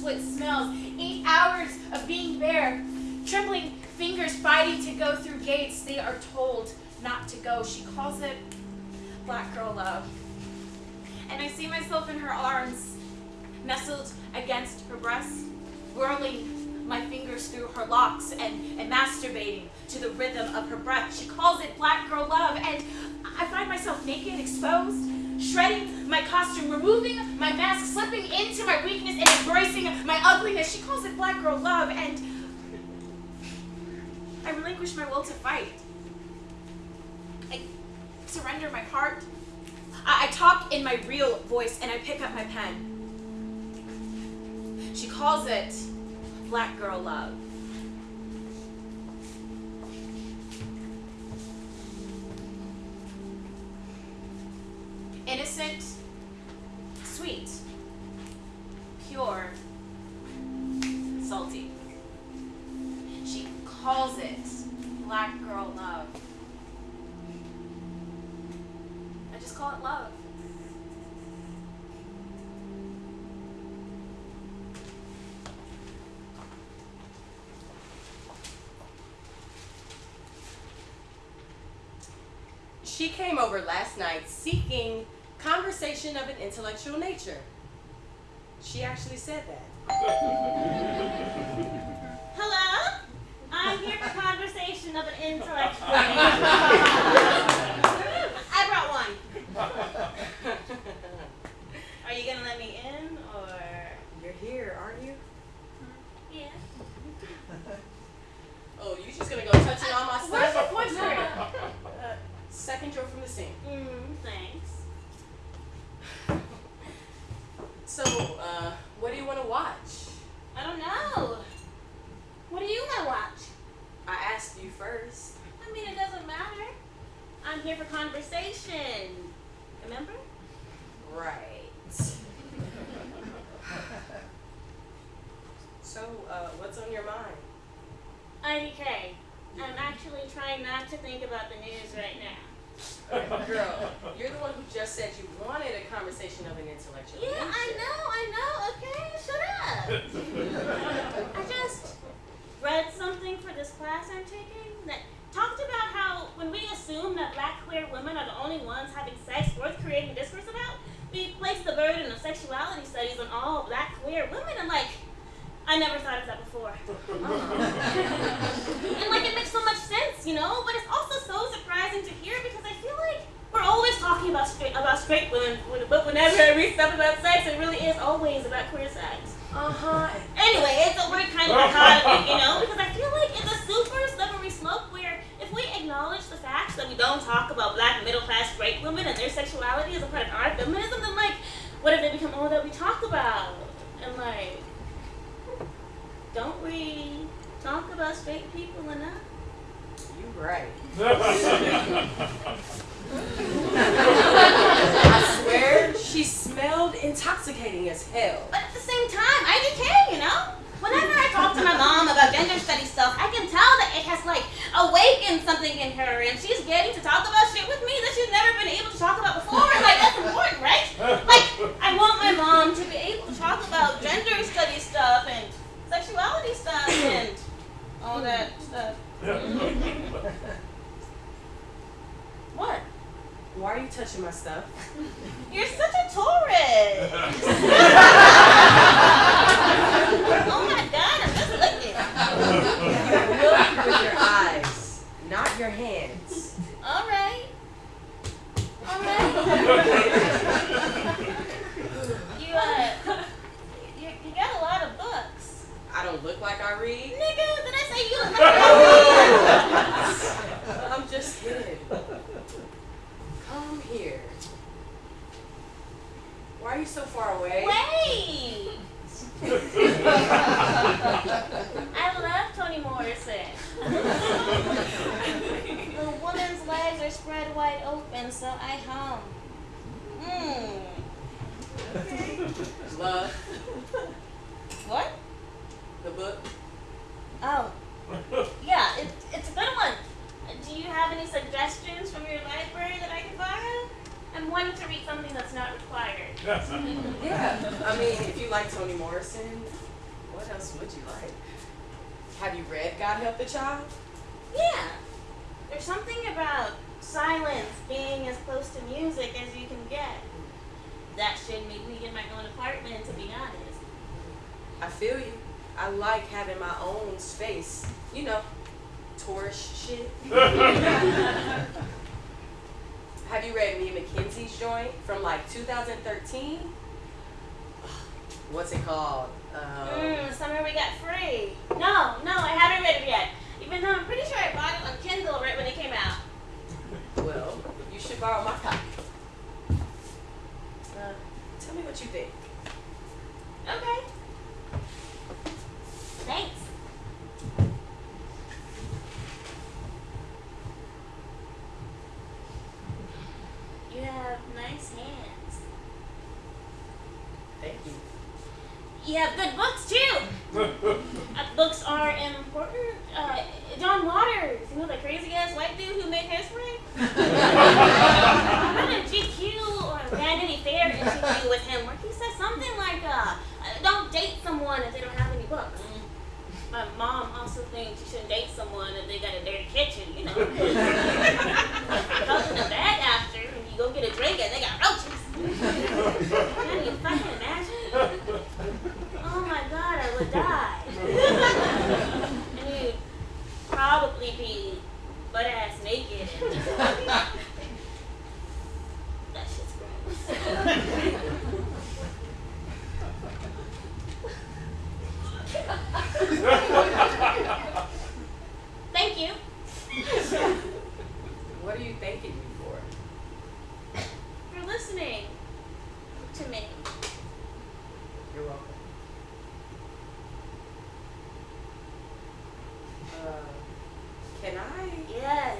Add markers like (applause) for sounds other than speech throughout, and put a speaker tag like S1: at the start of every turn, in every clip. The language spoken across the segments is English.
S1: split smells. Eight hours of being bare, trembling fingers fighting to go through gates they are told not to go. She calls it black girl love. And I see myself in her arms, nestled against her breast, whirling my fingers through her locks and, and masturbating to the rhythm of her breath. She calls it black girl love, and I find myself naked, exposed, shredding my costume, removing my mask, slipping into my weakness and embracing my ugliness. She calls it black girl love, and I relinquish my will to fight. I surrender my heart. I, I talk in my real voice, and I pick up my pen. She calls it black girl love. Innocent, sweet, pure, salty. She calls it black girl love. I just call it love.
S2: She came over last night seeking conversation of an intellectual nature. She actually said that.
S3: Hello? I'm here for conversation of an intellectual nature. I brought one. Are you gonna let me in or?
S2: You're here, aren't you?
S3: Hmm, yeah. (laughs)
S2: Oh, you're just gonna go touching all my stuff?
S1: Where's your
S2: second drawer from the sink.
S3: Mm, thanks. (laughs)
S2: So, uh, what do you want to watch?
S3: I don't know. What do you wanna watch?
S2: I asked you first.
S3: I mean, it doesn't matter. I'm here for conversation. Remember?
S2: Right. (laughs) so, uh, what's on your mind?
S3: IDK. I'm actually trying not to think about the news right now.
S2: Girl, you're the one who just said you wanted a conversation of an intellectual
S3: Yeah, I know, I know. Okay, shut up. I just read something for this class I'm taking that talked about how when we assume that black queer women are the only ones having sex worth creating discourse about, we place the burden of sexuality studies on all black queer women. And like, I never thought of that before. and like, it makes so much sense, you know. But it's also so surprising to hear because I feel like we're always talking about straight about straight women, but whenever I read stuff about sex, it really is always about queer sex.
S2: Uh-huh.
S3: Anyway, it's a weird kind of dichotomy, you know, because I feel like it's a super slippery slope where if we acknowledge the fact that we don't talk about black middle class straight women and their sexuality as a part of our feminism, then like, what if they become all that we talk about? And like, don't we talk about straight people enough?
S2: You right. (laughs) I swear, she smelled intoxicating as hell.
S3: But at the same time, IDK, you know? Whenever I talk to my mom about gender study stuff, I can tell that it has like awakened something in her and she's getting to talk about shit with me that she's never been able to talk about before. And like that's important, right? Like I want my mom to be able to talk about gender study stuff and sexuality stuff (coughs) and all that stuff.
S2: What? Why are you touching my stuff?
S3: You're such a tourist. (laughs) oh my god, I'm just looking.
S2: Look with your eyes, not your hands.
S3: All right. All right. (laughs)
S2: look like I read?
S3: Nigga, did I say you look like I (laughs) read?
S2: I'm just kidding. Come here. Why are you so far away?
S3: Wait! (laughs) I love
S2: Toni
S3: Morrison.
S2: the
S3: woman's legs are spread wide open, so I
S2: hum. Mmm. Okay. Love. Toni Morrison, what else would you like? Have you read God Help the Child?
S3: Yeah. There's something about silence being as close to music as you can get. That should make me get my own apartment, to be honest.
S2: I feel you. I like having my own space. You know, tourist shit. (laughs) Have you read Mia McKenzie's joint from like 2013? What's it called? Um,
S3: Mmm, summer we got free. No, no, I haven't read it yet. Even though I'm pretty sure I bought it on Kindle right when it came out.
S2: Well, you should borrow my copy. Uh, tell me what you think.
S3: Okay. Thanks. You have nice hands.
S2: Thank you.
S3: You have good books too. Uh, books are important. Uh, John Waters, you know the crazy ass white dude who made hairspray. I read a GQ or Vanity Fair interview with him where he said something like, uh, "Don't date someone if they don't have any books." My mom also thinks you shouldn't date someone if they got a dirty kitchen, you know. In the bed after, and you go get a drink and they got roaches. Can you fucking imagine? My god, I would die. (laughs) and you'd probably be butt ass naked. And (laughs) that shit's gross. Thank you.
S2: What are you thanking me for?
S3: for listening to me.
S2: You're welcome. Uh, can I?
S3: Yes.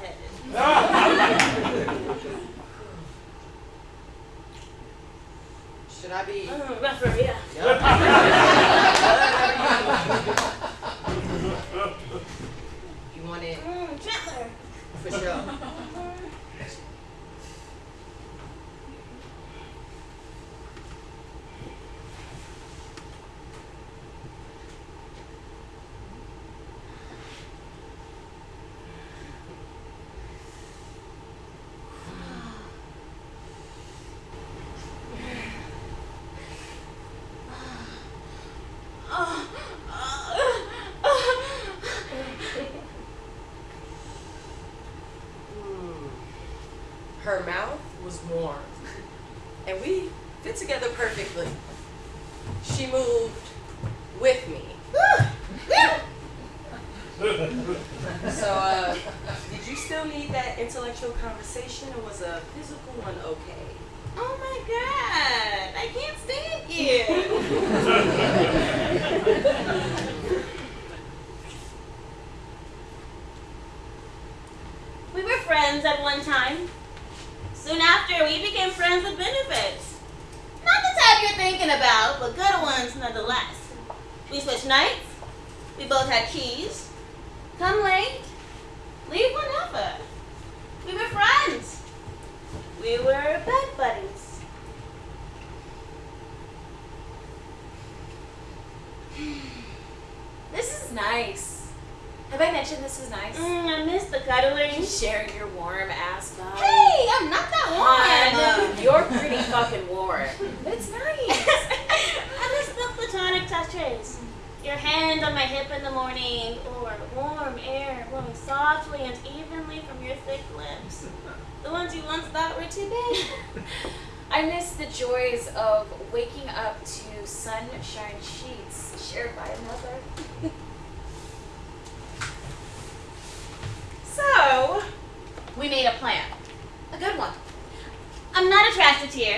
S2: Should I be?
S3: Mm, rougher, yeah.
S2: you want it
S3: Mm, gentler.
S2: for sure. Hmm. Her mouth was warm, and we fit together perfectly. She moved with me. So, uh, did you still need that intellectual conversation, or was a physical one okay?
S3: Oh my god, I can't stand you. we were friends at one time. Soon after, we became friends with benefits. Not the type you're thinking about, but good ones nonetheless. We switched nights. We both had keys. Come late, leave whenever. We were friends. We were bed buddies.
S1: This is nice. Have I mentioned this is nice?
S3: Mm, I miss the cuddling.
S1: Sharing your warm ass body.
S3: Hey, I'm not that
S1: I
S3: warm.
S1: know. You're pretty fucking warm. It's nice.
S3: I miss the platonic touches. Your hand on my hip in the morning, or warm air blowing softly and evenly from your thick lips. The ones you once thought were too big.
S1: I miss the joys of waking up to sunshine sheets shared by another. so, we made a plan. A good one.
S3: I'm not attracted to you.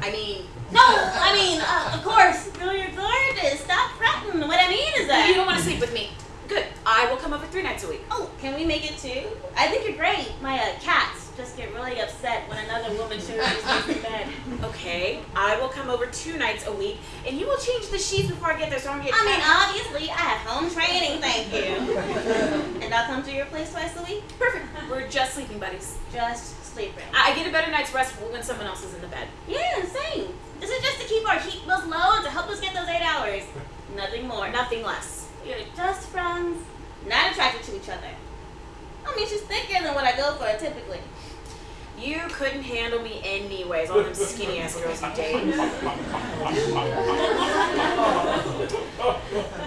S1: I mean,
S3: No, I mean, uh, of course, girl, you're gorgeous. Stop fretting. What I mean is that
S1: you don't want to sleep with me. Good. I will come over three nights a week.
S3: Oh, can we make it two? I think you're great. My uh, cats just get really upset when another woman shows up in bed.
S1: Okay, I will come over two nights a week, and you will change the sheets before I get there, so I don't get.
S3: I mean, obviously, I have home training, thank you. (laughs) and I'll come to your place twice a week.
S1: perfect. We're just sleeping buddies.
S3: Just sleeping.
S1: I I get a better night's rest when someone else is in the bed.
S3: Yeah, same. This is just to keep our heat bills low and to help us get those eight hours. Nothing more.
S1: Nothing less.
S3: You're just friends, not attracted to each other. I mean, she's thicker than what I go for typically.
S1: You couldn't handle me anyways, all them skinny ass girls you date.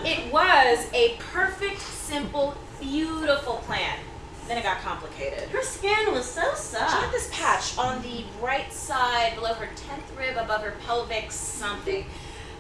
S1: It was a perfect, simple, beautiful plan. Then it got complicated.
S3: Her skin was so soft.
S1: She had this patch on the right side below her 10th rib above her pelvic something.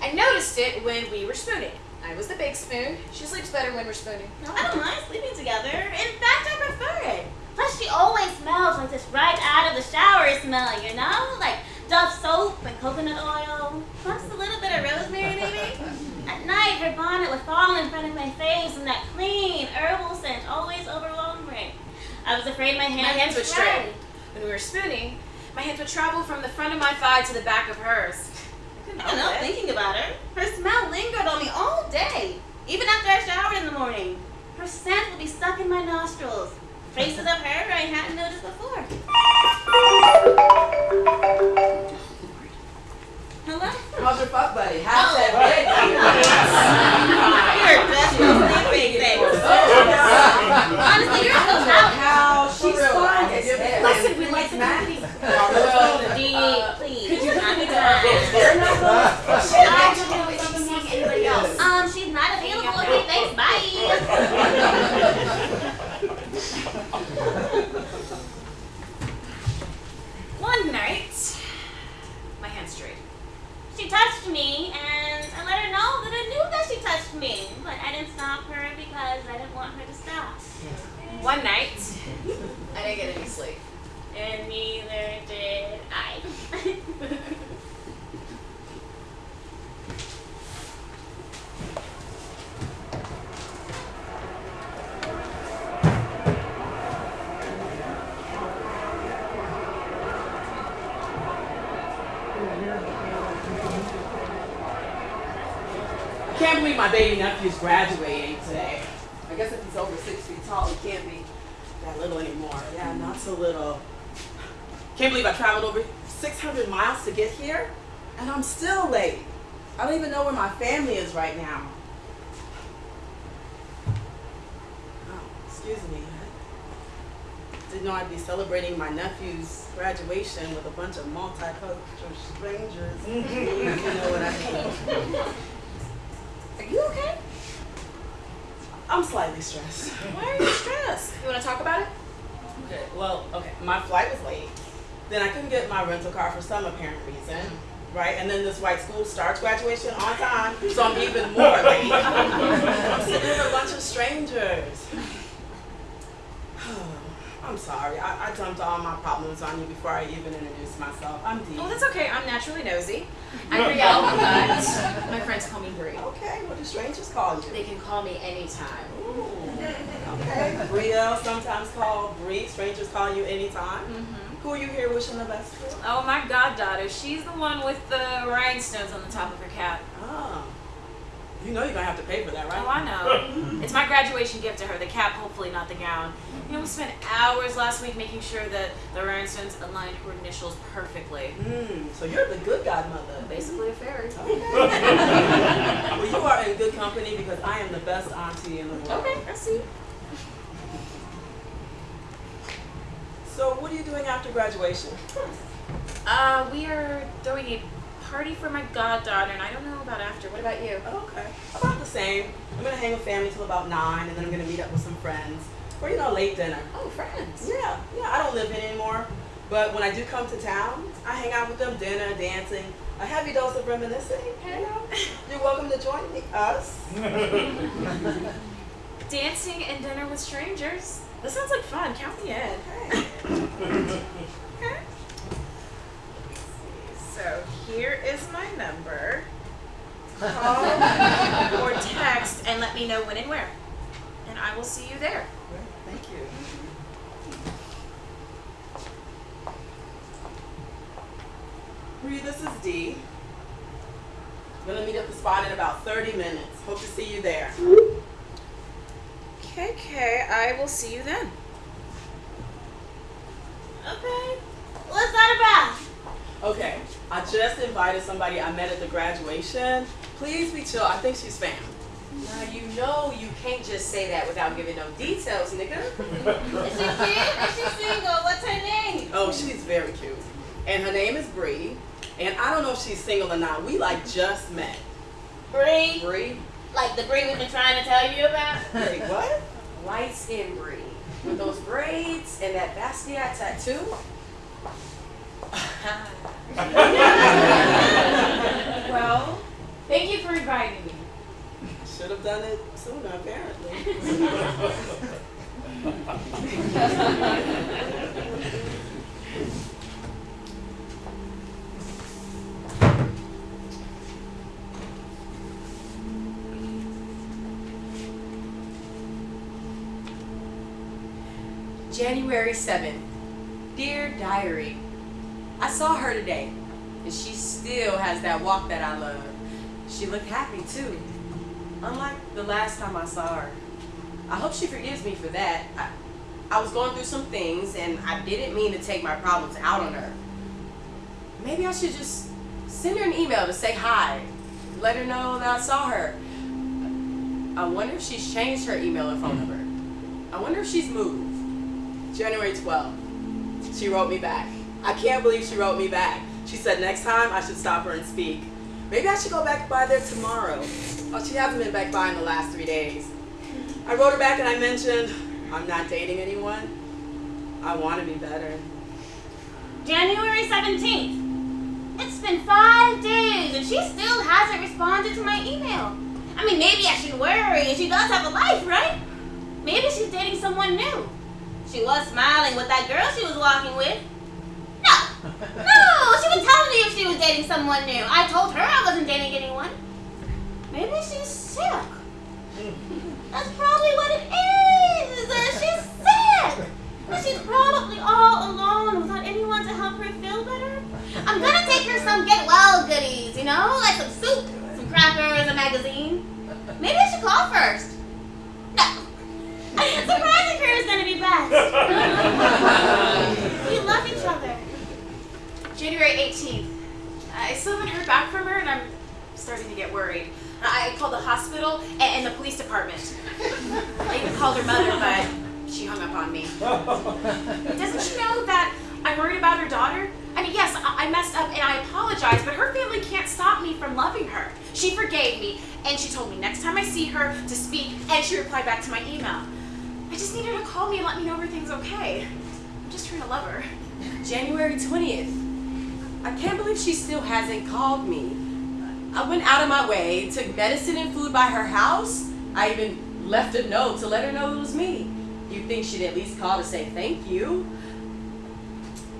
S1: I noticed it when we were spooning. I was the big spoon. She sleeps better when we're spooning.
S3: I don't mind sleeping together. In fact, I prefer it. Plus, she always smells like this right out of the shower smell, you know? Like Dove soap and coconut oil. Plus a little bit of rosemary, maybe. (laughs) At night, her bonnet would fall in front of my face, and that clean herbal scent always overwhelmed me. I was afraid my hands,
S1: My hands would stray. When we were spooning, my hands would travel from the front of my thigh to the back of hers. I couldn't
S3: don't know, thinking about her. Her smell lingered on me all day, even after I showered in the morning. Her scent would be stuck in my nostrils. Traces of her I hadn't noticed before. Hello?
S2: How's your fuck buddy? How's that big? (laughs)
S3: You're just no sleeping thing. Honestly, you're so loud.
S2: How she's fine. as hell.
S1: Listen, we like the company. (laughs)
S3: Please.
S2: Could you
S3: not
S2: put me
S3: be
S2: down? They're not going.
S4: I don't know if anybody else.
S3: Um, she's not available. Okay, thanks. Bye. (laughs)
S1: One night, my hand strayed.
S3: She touched me, and I let her know that I knew that she touched me, but I didn't stop her because I didn't want her to stop.
S1: One night, (laughs) I didn't get any sleep.
S3: And neither did I. (laughs)
S5: I can't believe my baby nephew's graduating today. I guess if he's over six feet tall, he can't be that little anymore. Yeah, not so little. Can't believe I traveled over 600 miles to get here, and I'm still late. I don't even know where my family is right now. Oh, excuse me. I didn't know I'd be celebrating my nephew's graduation with a bunch of multicultural strangers. (laughs) you know what I mean.
S1: Are you okay?
S5: I'm slightly stressed.
S1: Why are you stressed? You want to talk about it?
S5: Okay, well, okay, my flight was late. Then I couldn't get my rental car for some apparent reason. Right? And then this white school starts graduation on time, so I'm even more late. (laughs) I'm sitting with a bunch of strangers. (sighs) (sighs) I'm sorry. I, I dumped all my problems on you before I even introduced myself. I'm Dee.
S1: Oh, that's okay. I'm naturally nosy. I'm Brielle, (laughs) but my friends call me Bree.
S5: Okay, what do strangers call you?
S1: They can call me anytime.
S5: Ooh, okay. Brielle, sometimes called Bree. Strangers call you anytime. Mm-hmm. Who are you here wishing the best for?
S1: Oh, my goddaughter. She's the one with the rhinestones on the top of her cap.
S5: Oh. You know you're gonna have to pay for that, right?
S1: Oh, I know. (laughs) It's my graduation gift to her. The cap, hopefully, not the gown. You know, we spent hours last week making sure that the rhinestones aligned her initials perfectly.
S5: Mm, so you're the good godmother.
S1: Basically a fairy.
S5: Okay. (laughs) well, you are in good company because I am the best auntie in the world.
S1: Okay, I see.
S5: So what are you doing after graduation?
S1: Uh, we are throwing a party for my goddaughter, and I don't know about after. What about you?
S5: Oh, okay. About the same. I'm gonna hang with family till about nine, and then I'm gonna meet up with some friends for you know late dinner.
S1: Oh, friends.
S5: Yeah, yeah. I don't live here anymore, but when I do come to town, I hang out with them, dinner, dancing, a heavy dose of reminiscing. You know, you're welcome to join me, us. (laughs)
S1: Dancing and dinner with strangers. This sounds like fun. Count me in.
S5: Okay. (laughs)
S1: So here is my number. (laughs) Call or text and let me know when and where. And I will see you there.
S5: Thank you. Bree, this is Dee. I'm gonna meet at the spot in about 30 minutes. Hope to see you there.
S6: Okay, okay, I will see you then.
S3: Okay. What's that about?
S5: Okay, I just invited somebody I met at the graduation. Please be chill. I think she's fam.
S2: Now you know you can't just say that without giving no details, nigga. (laughs)
S3: Is she cute? Is she single? What's her name?
S5: Oh, she's very cute. And her name is Bree. And I don't know if she's single or not. We like just met.
S3: Bree.
S5: Bree?
S3: Like the Bree we've been trying to tell you about?
S5: Wait, what?
S2: Light skin Bree. With those braids and that Basquiat tattoo. (laughs) (laughs)
S1: Well, thank you for inviting me.
S5: Should have done it sooner, apparently.
S2: January 7th. Dear Diary, I saw her today, and she still has that walk that I love. She looked happy too, unlike the last time I saw her. I hope she forgives me for that. I, I was going through some things, and I didn't mean to take my problems out on her. Maybe I should just send her an email to say hi, let her know that I saw her. I wonder if she's changed her email or phone mm. number. I wonder if she's moved.
S5: January 12th. She wrote me back. I can't believe she wrote me back. She said next time I should stop her and speak. Maybe I should go back by there tomorrow. Oh, she hasn't been back by in the last three days. I wrote her back and I mentioned I'm not dating anyone. I want to be better.
S3: January 17th. It's been five days and she still hasn't responded to my email. I mean, maybe I should worry. She does have a life, right? Maybe she's dating someone new. She was smiling with that girl she was walking with. No, no, she was telling me if she was dating someone new. I told her I wasn't dating anyone. Maybe she's sick. That's probably what it is. uh, She's sick. And she's probably all alone without anyone to help her feel better. I'm gonna take her some get well goodies, you know, like some soup, some crackers, a magazine. Maybe I should call first. No. (laughs) Surprising her is gonna be best. (laughs) we love each other.
S1: January 18th. I still haven't heard back from her, and I'm starting to get worried. I called the hospital and, and the police department. I even called her mother, but she hung up on me. (laughs) Doesn't she know that I'm worried about her daughter? I mean, yes, I, I messed up and I apologize, but her family can't stop me from loving her. She forgave me, and she told me next time I see her to speak, and she replied back to my email. I just need her to call me and let me know everything's okay. I'm just trying to love her.
S2: January 20th. I can't believe she still hasn't called me. I went out of my way, took medicine and food by her house. I even left a note to let her know it was me. You'd think she'd at least call to say thank you.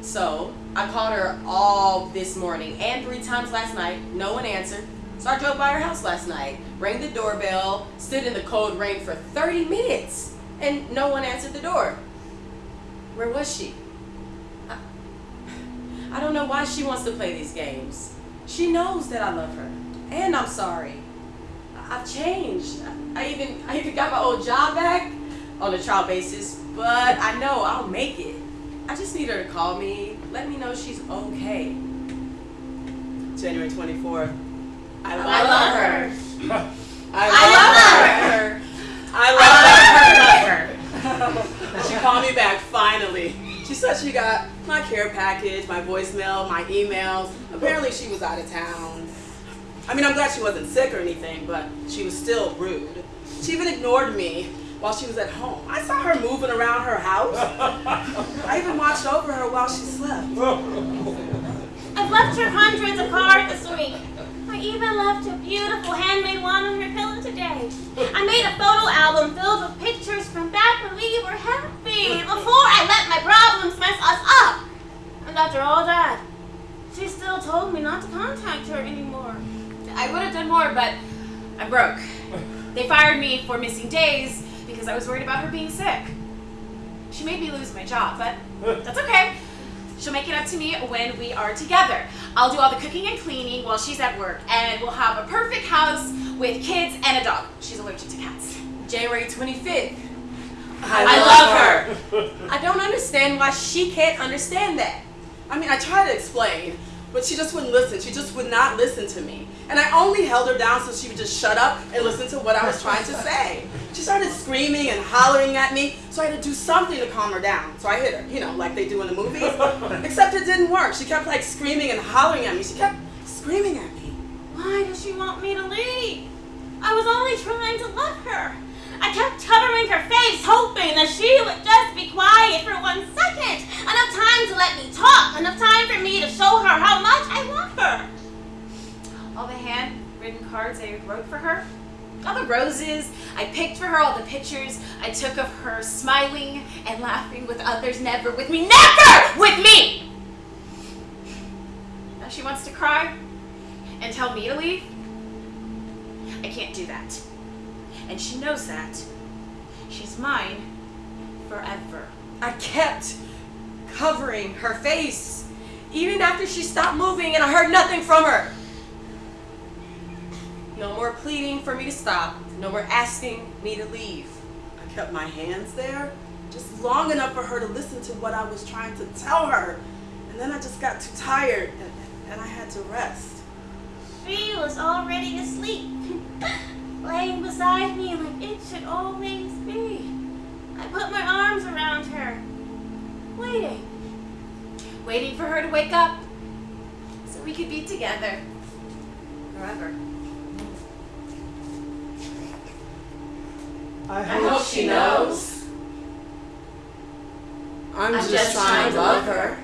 S2: So I called her all this morning and three times last night. No one answered. So I drove by her house last night, rang the doorbell, stood in the cold rain for 30 minutes, and no one answered the door. Where was she? I, I don't know why she wants to play these games. She knows that I love her, and I'm sorry. I- I've changed. I even I even got my old job back on a trial basis, but I know I'll make it. I just need her to call me, let me know she's okay.
S5: January 24th. I love, her. (laughs)
S3: I love her.
S5: I
S3: I
S5: love her. I love her. (laughs) she called me back finally. She said she got my care package, my voicemail, my emails. Apparently she was out of town. I mean, I'm glad she wasn't sick or anything, but she was still rude. She even ignored me while she was at home. I saw her moving around her house. I even watched over her while she slept.
S3: I've left her hundreds of cards this week. I even left a beautiful handmade one on her pillow today. I made a photo album filled with pictures from back when we were happy, before I let my problems mess us up. And after all that, she still told me not to contact her anymore.
S1: I would have done more, but I'm broke. They fired me for missing days because I was worried about her being sick. She made me lose my job, but that's okay. She'll make it up to me when we are together. I'll do all the cooking and cleaning while she's at work, and we'll have a perfect house with kids and a dog. She's allergic to cats.
S2: January 25th.
S5: I love her.
S2: I don't understand why she can't understand that.
S5: I mean, I tried to explain, but she just wouldn't listen. She just would not listen to me. And I only held her down so she would just shut up and listen to what I was trying to say. She started screaming and hollering at me, so I had to do something to calm her down. So I hit her, you know, like they do in the movies. (laughs) Except it didn't work. She kept like screaming and hollering at me. She kept screaming at me.
S3: Why does she want me to leave? I was only trying to love her. I kept covering her face, hoping that she would just be quiet for one second. Enough time to let me talk. Enough time for me to show her how much I love her.
S1: All the handwritten cards I wrote for her, all the roses I picked for her, all the pictures I took of her smiling and laughing with others, never with me, never with me! Now she wants to cry and tell me to leave. I can't do that. And she knows that. She's mine forever.
S2: I kept covering her face, even after she stopped moving and I heard nothing from her. No more pleading for me to stop. No more asking me to leave.
S5: I kept my hands there just long enough for her to listen to what I was trying to tell her. And then I just got too tired and, and I had to rest.
S3: She was already asleep, (laughs) laying beside me like it should always be. I put my arms around her, waiting.
S1: Waiting for her to wake up so we could be together forever.
S5: I
S1: hope she knows.
S5: I'm,
S1: I'm just trying to love her.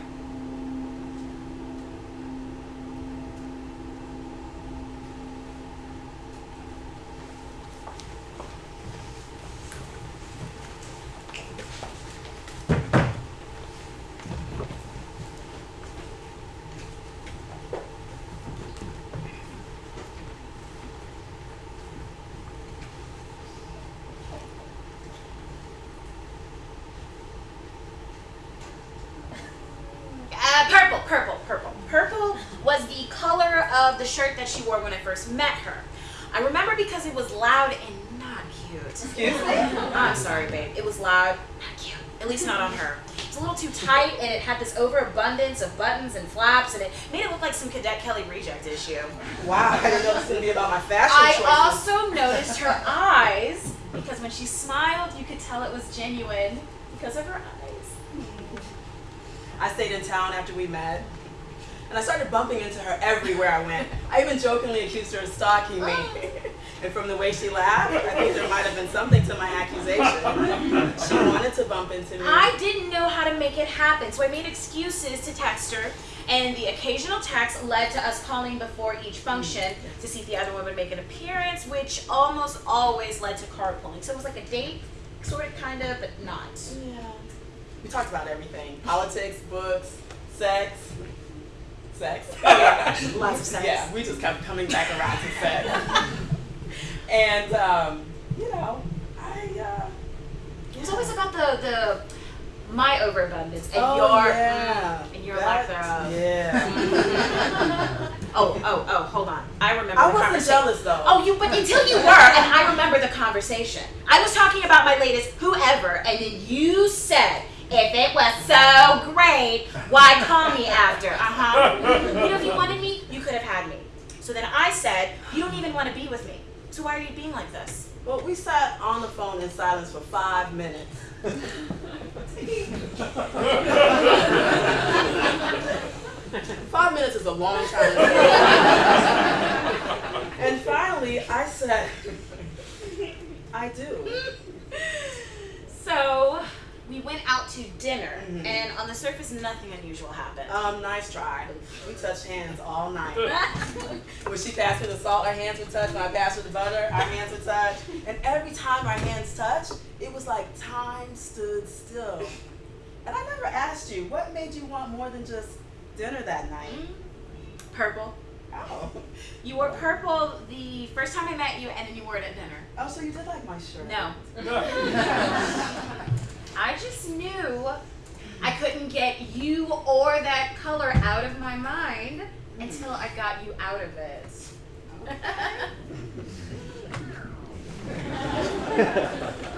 S1: Uh, purple, purple, purple. Purple was the color of the shirt that she wore when I first met her. I remember because it was loud and not cute.
S5: Excuse me?
S1: I'm sorry, babe. It was loud, not cute. At least not on her. It's a little too tight, and it had this overabundance of buttons and flaps, and it made it look like some Cadet Kelly reject issue.
S5: Wow, I didn't know this was gonna be about my fashion
S1: I
S5: choices.
S1: also noticed her eyes because when she smiled, you could tell it was genuine because of her eyes.
S5: I stayed in town after we met. And I started bumping into her everywhere I went. I even jokingly accused her of stalking me. Oh. And from the way she laughed, I think there might have been something to my accusation. She wanted to bump into me.
S1: I didn't know how to make it happen, so I made excuses to text her, and the occasional text led to us calling before each function to see if the other one would make an appearance, which almost always led to carpooling. So it was like a date, sort of, kind of, but not.
S5: Yeah. We talked about everything. Politics, books, sex. Sex. (laughs)
S1: Lots of sex.
S5: Yeah, we just kept coming back around to sex. And, um, you know, I, uh,
S1: It was always about the the my overabundance and
S5: oh,
S1: your
S5: yeah.
S1: and your lack thereof.
S5: Yeah. (laughs)
S1: Oh, oh, oh, hold on. I remember
S5: I wasn't jealous though.
S1: Oh, you, but until you were, and I remember the conversation. I was talking about my latest whoever, and then you said, if it was so great, why call me after? Uh huh. You know, if you wanted me, you could have had me. So then I said, you don't even want to be with me. So why are you being like this?
S5: Well, we sat on the phone in silence for five minutes. five minutes is a long time. and finally, I said, I do.
S1: So we went out to dinner,
S5: Mhm.
S1: and on the surface, nothing unusual happened.
S5: Um, nice try. We touched hands all night. (laughs) when she passed me the salt, our hands would touch. When I passed her the butter, our hands would touch. And every time our hands touched, it was like time stood still. And I never asked you, what made you want more than just dinner that night?
S1: Purple.
S5: Oh.
S1: You wore purple the first time I met you, and then you wore it at dinner.
S5: Oh, so you did like my shirt.
S1: No. (laughs) (laughs) I just knew I couldn't get you or that color out of my mind until I got you out of it.
S3: So (laughs) (laughs)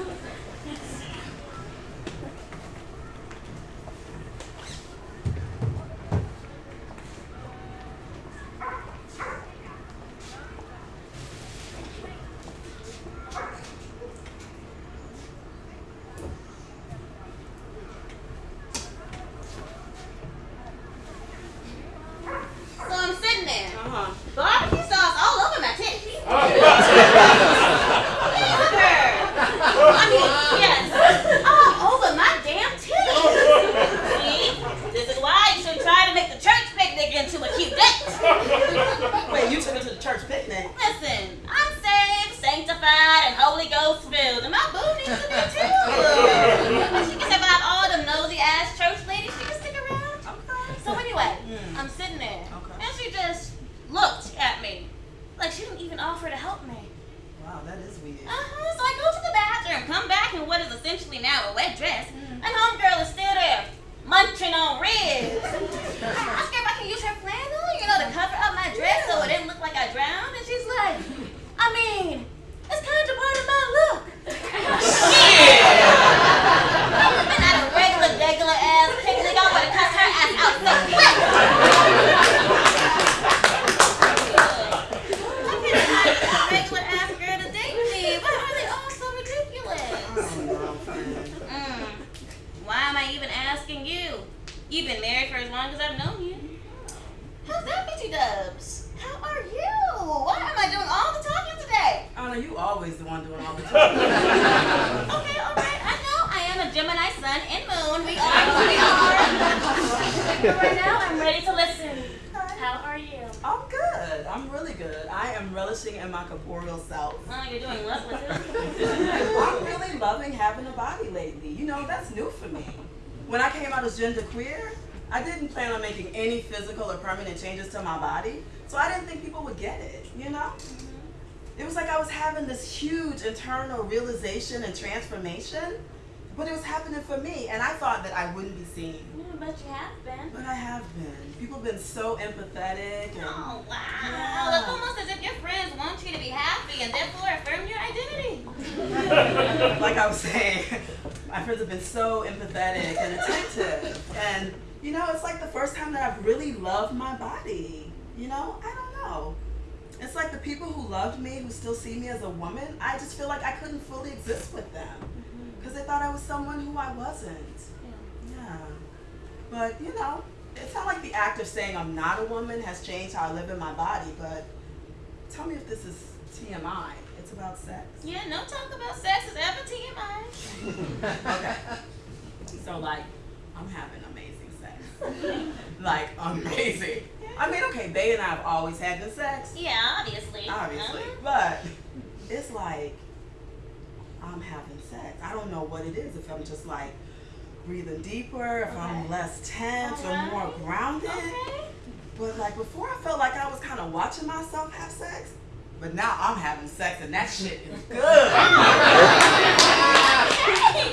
S3: I
S5: came out as gender queer, I didn't plan on making any physical or permanent changes to my body, so I didn't think people would get it, you know? Mm-hmm. It was like I was having this huge internal realization and transformation, but it was happening for me, and I thought that I wouldn't be seen.
S3: Yeah, but you have been.
S5: But I have been. People have been so empathetic and
S3: Oh, wow.
S5: Yeah.
S3: It's almost as if your friends want you to be happy and therefore affirm your identity. (laughs)
S5: like I was saying, my friends have been so empathetic and attentive. And, you know, it's like the first time that I've really loved my body. You know, I don't know. It's like the people who loved me, who still see me as a woman, I just feel like I couldn't fully exist with them. Mm-hmm. Because they thought I was someone who I wasn't. Yeah. But, you know, it's not like the act of saying I'm not a woman has changed how I live in my body, but tell me if this is TMI. It's about sex.
S3: Yeah, no talk about sex is ever TMI. (laughs)
S5: Okay. So like, I'm having amazing sex. (laughs) like amazing. I mean, okay, Bay and I have always had good sex,
S3: Yeah, obviously.
S5: obviously,
S3: Uh-huh.
S5: but it's like I'm having sex. I don't know what it is. If I'm just like breathing deeper, if I'm less tense or more grounded.
S3: Okay.
S5: But like before, I felt like I was kind of watching myself have sex. But now I'm having sex, and that shit is good. (laughs)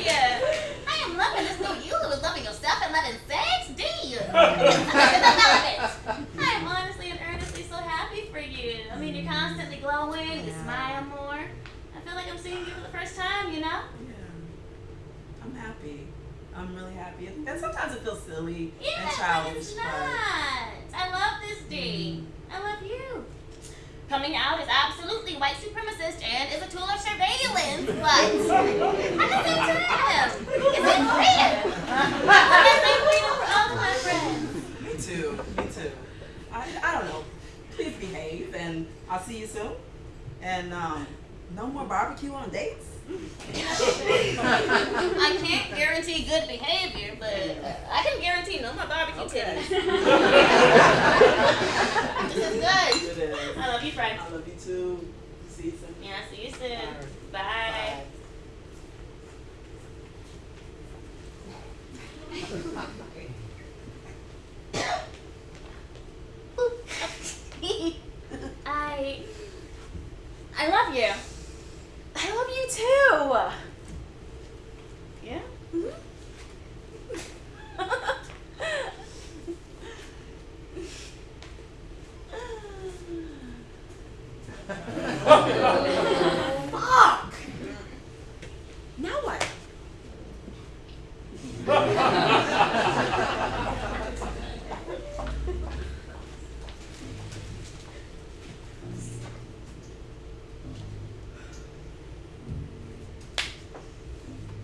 S3: yeah. I am loving this new you who is loving yourself and loving sex. D. (laughs) I am honestly and earnestly so happy for you. I mean, you're constantly glowing, you smile more. I feel like I'm seeing you for the first time, you know?
S5: Yeah. I'm happy. I'm really happy. And sometimes it feels silly
S3: Yeah,
S5: and
S3: but
S5: childish.
S3: it's
S5: but-
S3: not. I love this D. Mm. I love you. Coming out is absolutely white supremacist and is a tool of surveillance, but at the same time, it's in freedom. I want that same freedom for all of my friends.
S5: Me too. Me too. I, I don't know. Please behave, and I'll see you soon. And um, no more barbecue on dates.
S3: I can't guarantee good behavior, but I can guarantee no more barbecue
S5: Okay.
S3: titties. (laughs) this is good.
S5: It is.
S3: I love you, friend.
S5: I love you too. See you soon.
S3: Yeah, see you soon.
S5: Alright.
S3: Bye. (laughs) I I love you.
S1: Too.
S3: Yeah?
S1: Mhm.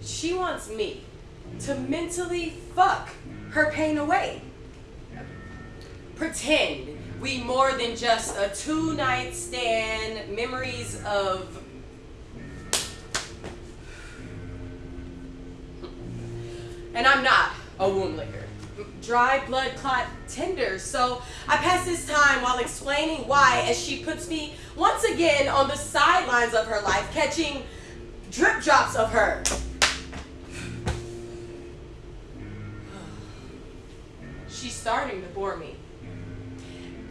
S2: She wants me to mentally fuck her pain away. Pretend we more than just a two night stand, memories of. And I'm not a womb licker. Dry blood clot tender. So I pass this time while explaining why as she puts me once again on the sidelines of her life, catching drip drops of her. Starting to bore me.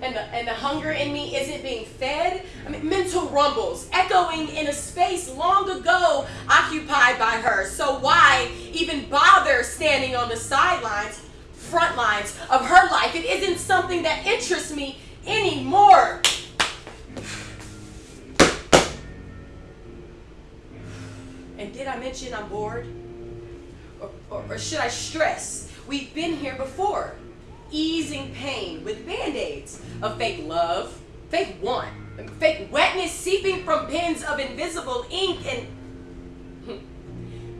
S2: And the, and the hunger in me isn't being fed. I mean, mental rumbles echoing in a space long ago occupied by her. So why even bother standing on the sidelines, front lines of her life? It isn't something that interests me anymore. And did I mention I'm bored? Or, or, or should I stress? We've been here before. Easing pain with band aids of fake love, fake want, fake wetness seeping from pens of invisible ink. And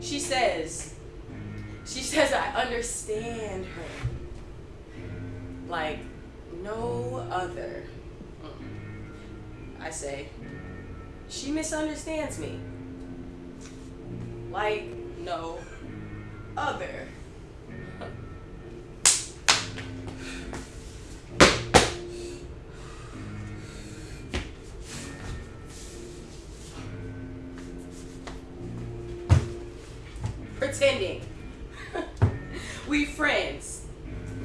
S2: (laughs) she says, she says, I understand her like no other. I say, she misunderstands me like no other. Pretending. (laughs) we friends.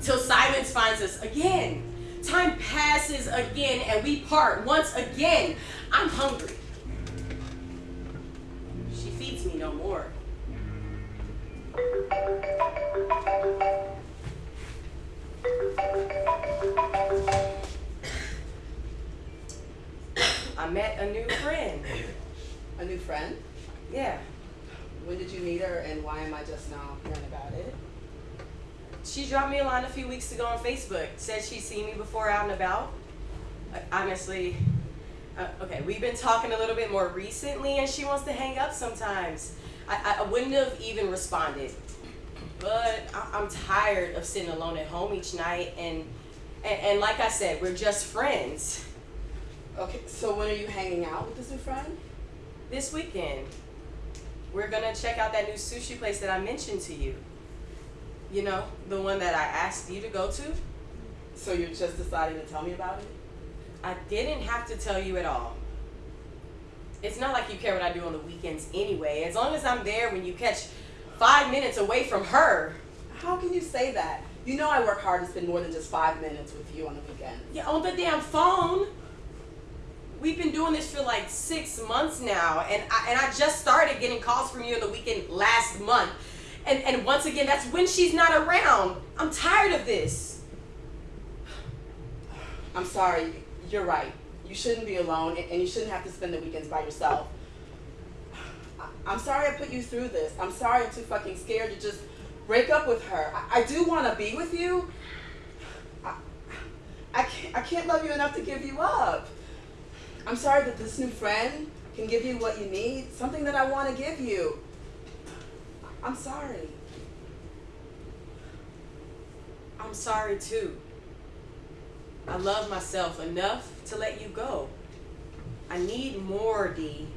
S2: Till silence finds us again. Time passes again and we part once again. I'm hungry. Dropped me a line a few weeks ago on Facebook. Said she'd seen me before out and about. Uh, honestly, uh, okay, we've been talking a little bit more recently, and she wants to hang up sometimes. I, I wouldn't have even responded, but I, I'm tired of sitting alone at home each night, and, and and like I said, we're just friends.
S5: Okay, so when are you hanging out with this new friend?
S2: This weekend, we're gonna check out that new sushi place that I mentioned to you. You know, the one that I asked you to go to.
S5: So you're just deciding to tell me about it?
S2: I didn't have to tell you at all. It's not like you care what I do on the weekends anyway. As long as I'm there when you catch five minutes away from her.
S5: How can you say that? You know I work hard to spend more than just five minutes with you on the weekend.
S2: Yeah, on the damn phone. We've been doing this for like six months now, and I, and I just started getting calls from you on the weekend last month. And, and once again, that's when she's not around. I'm tired of this.
S5: I'm sorry, you're right. You shouldn't be alone and you shouldn't have to spend the weekends by yourself. I'm sorry I put you through this. I'm sorry I'm too fucking scared to just break up with her. I, I do want to be with you. I, I, can't, I can't love you enough to give you up. I'm sorry that this new friend can give you what you need, something that I want to give you. I'm sorry.
S2: I'm sorry too. I love myself enough to let you go. I need more, D.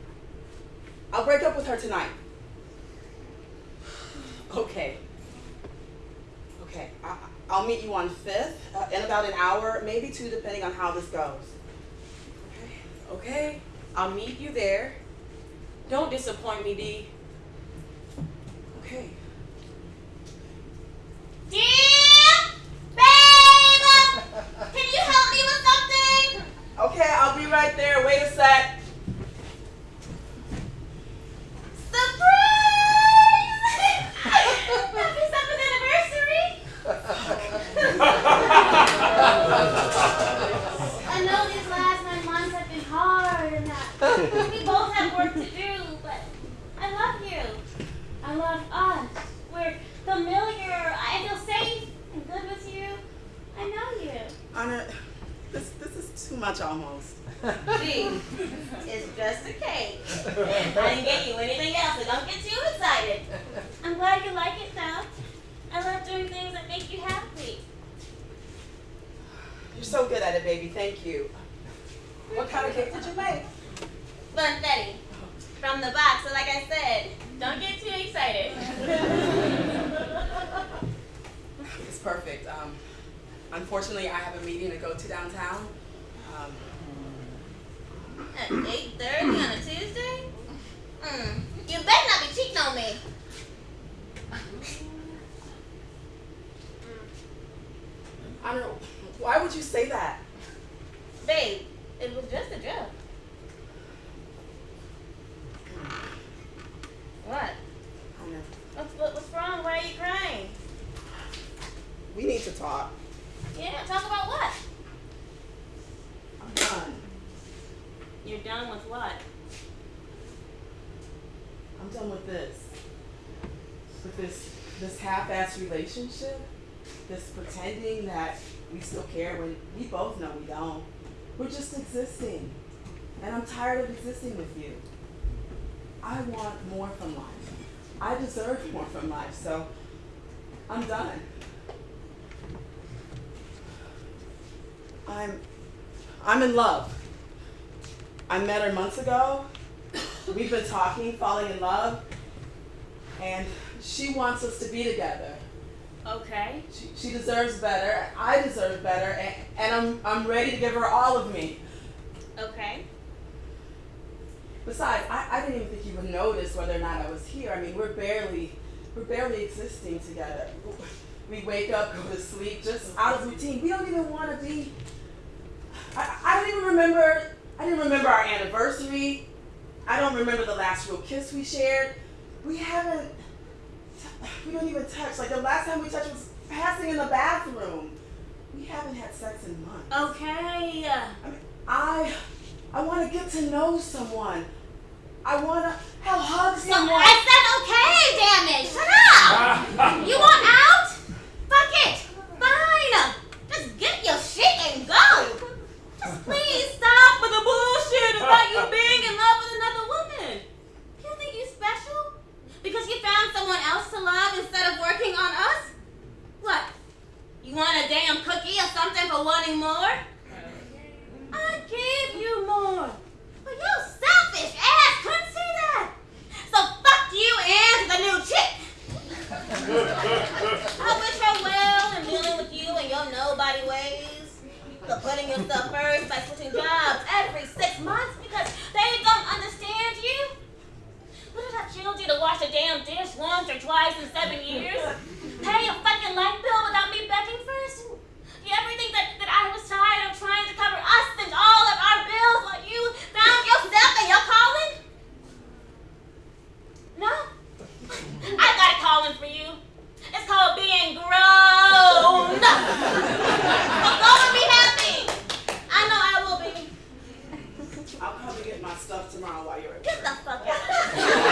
S5: I'll break up with her tonight. (sighs)
S2: Okay.
S5: Okay, I, I'll meet you on Fifth uh, in about an hour, maybe two, depending on how this goes.
S2: Okay. I'll meet you there. Don't disappoint me, D.
S5: Okay.
S3: Dear babe, um, can you help me with something?
S5: Okay, I'll be right there. Wait a sec.
S3: Surprise! Happy seventh anniversary! I know these last nine months have been hard and that we both have work to do, but I love you. I love us. We're familiar. I feel safe and good with you. I know you.
S5: Anna, this this is too much almost.
S3: See, it's just a cake. I didn't get you anything else, so don't get too excited. I'm
S5: so good at it, baby. Thank you. What kind of cake did you make?
S3: Funfetti. From the box. So like I said, don't get too excited.
S5: It's perfect. Um, unfortunately, I have a meeting to go to downtown. Um,
S3: At 8.30 on a Tuesday? Mm. You better not be cheating on me.
S5: I don't know. Why would you say that?
S3: Babe, it was just a joke. What?
S5: I know.
S3: What's, what, what's wrong? Why are you crying?
S5: We need to talk.
S3: Yeah, talk about what?
S5: I'm done.
S3: You're done with what?
S5: I'm done with this. With this this half-ass relationship. This pretending that we still care when we both know we don't. We're just existing. And I'm tired of existing with you. I want more from life. I deserve more from life, so I'm done. I'm I'm in love. I met her months ago. We've been talking, falling in love, and she wants us to be together.
S3: Okay.
S5: She, she deserves better. I deserve better, and, and I'm I'm ready to give her all of me.
S3: Okay.
S5: Besides, I, I didn't even think you would notice whether or not I was here. I mean, we're barely we're barely existing together. We wake up, go to sleep, just out of routine. We don't even want to be. I, I don't even remember. I didn't remember our anniversary. I don't remember the last real kiss we shared. We haven't. We don't even touch. Like the last time we touched was passing in the bathroom. We haven't had sex in months.
S3: Okay.
S5: I mean, I I want to get to know someone. I want to have hug
S3: So
S5: someone.
S3: I said okay, damn it. Shut up. (laughs) you want out? Fuck it. Fine. Just get your shit and go. Just please stop with the bullshit about you being in love with another woman. You think you special? Because you found someone else to love instead of working on us? What? You want a damn cookie or something for wanting more? I gave you more. But you selfish ass couldn't see that. So fuck you and the new chick. (laughs) I wish her well in dealing with you and your nobody ways. For putting yourself first by switching jobs every six months because they don't understand you. What did I chill you to wash a damn dish once or twice in seven years? Pay a fucking light bill without me begging first? You ever think that, that I was tired of trying to cover us and all of our bills while you found yourself and your calling? No? I got a calling for you. It's called being grown. so go and be happy. I know I will be.
S5: I'll probably get my stuff tomorrow while you're at
S3: Get the fuck out. (laughs)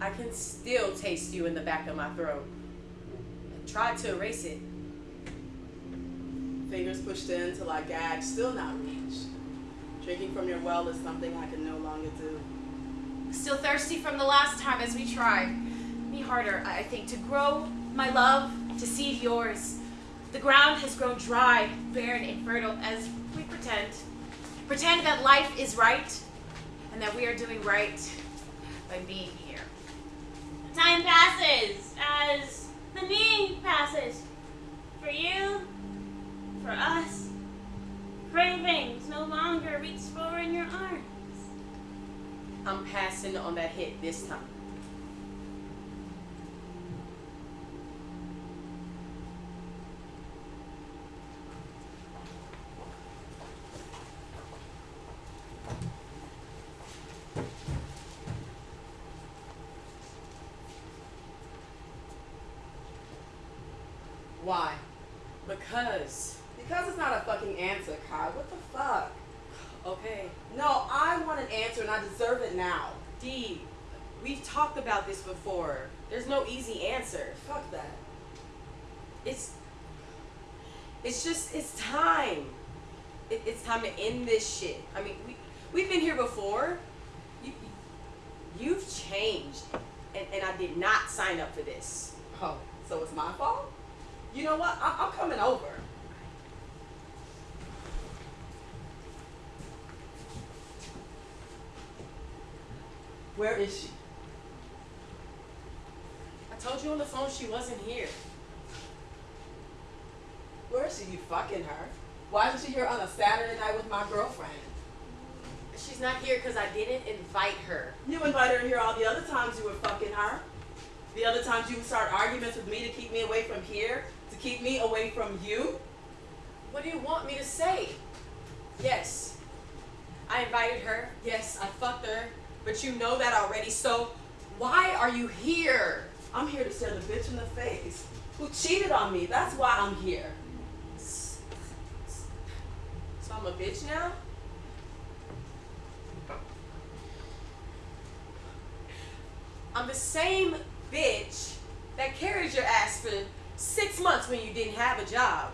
S2: I can still taste you in the back of my throat. I tried to erase it.
S5: Fingers pushed in till I gag, still not reached. Drinking from your well is something I can no longer do.
S1: Still thirsty from the last time as we tried. Me harder, I I think, to grow my love, to seed yours. The ground has grown dry, barren, infertile as we pretend. Pretend that life is right and that we are doing right by being here.
S3: Time passes as the need passes. For you, for us, cravings no longer reach for in your arms.
S2: I'm passing on that hit this time.
S5: Why?
S2: Because,
S5: Because it's not a fucking answer, Kai. What the fuck?
S2: okay,
S5: No, I want an answer and I deserve it now.
S2: D, we've talked about this before. There's no easy answer.
S5: Fuck that.
S2: It's, it's just, it's time. It, it's time to end this shit. I mean, we, we've been here before. You, you've changed, and, and I did not sign up for this.
S5: Oh, so it's my fault? You know what? I- I'm coming over. Where is she?
S2: I told you on the phone she wasn't here.
S5: Where is she? You fucking her? Why isn't she here on a Saturday night with my girlfriend?
S2: She's not here because I didn't invite her.
S5: You invited her here all the other times you were fucking her. The other times you would start arguments with me to keep me away from here, to keep me away from you.
S2: What do you want me to say? Yes, I invited her. Yes, I fucked her. But you know that already, so why are you here?
S5: I'm here to stare the bitch in the face who cheated on me. That's why I'm here.
S2: So I'm a bitch now? I'm the same bitch that carried your ass for six months when you didn't have a job.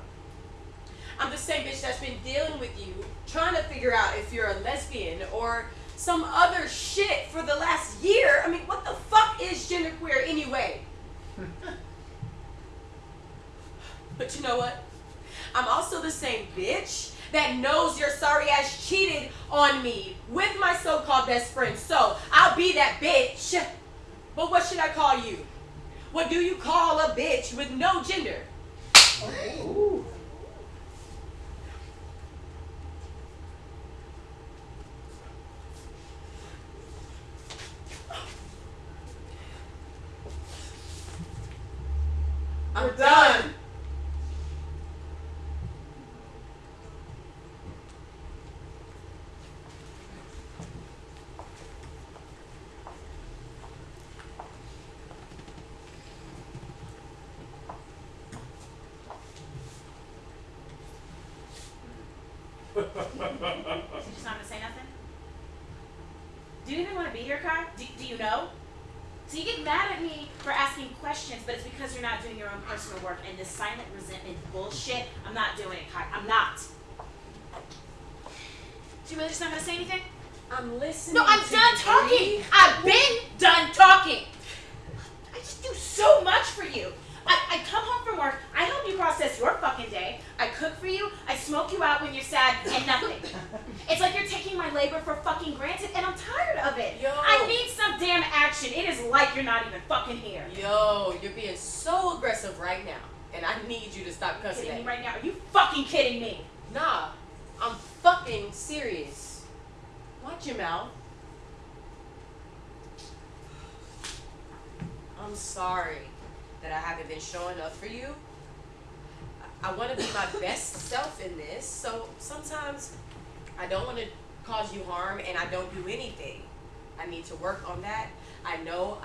S2: I'm the same bitch that's been dealing with you, trying to figure out if you're a lesbian or some other shit for the last year. I mean, what the fuck is genderqueer anyway? (laughs) but you know what? I'm also the same bitch that knows your sorry ass cheated on me with my so-called best friend. So I'll be that bitch. But what should I call you? What do you call a bitch with no gender? I'm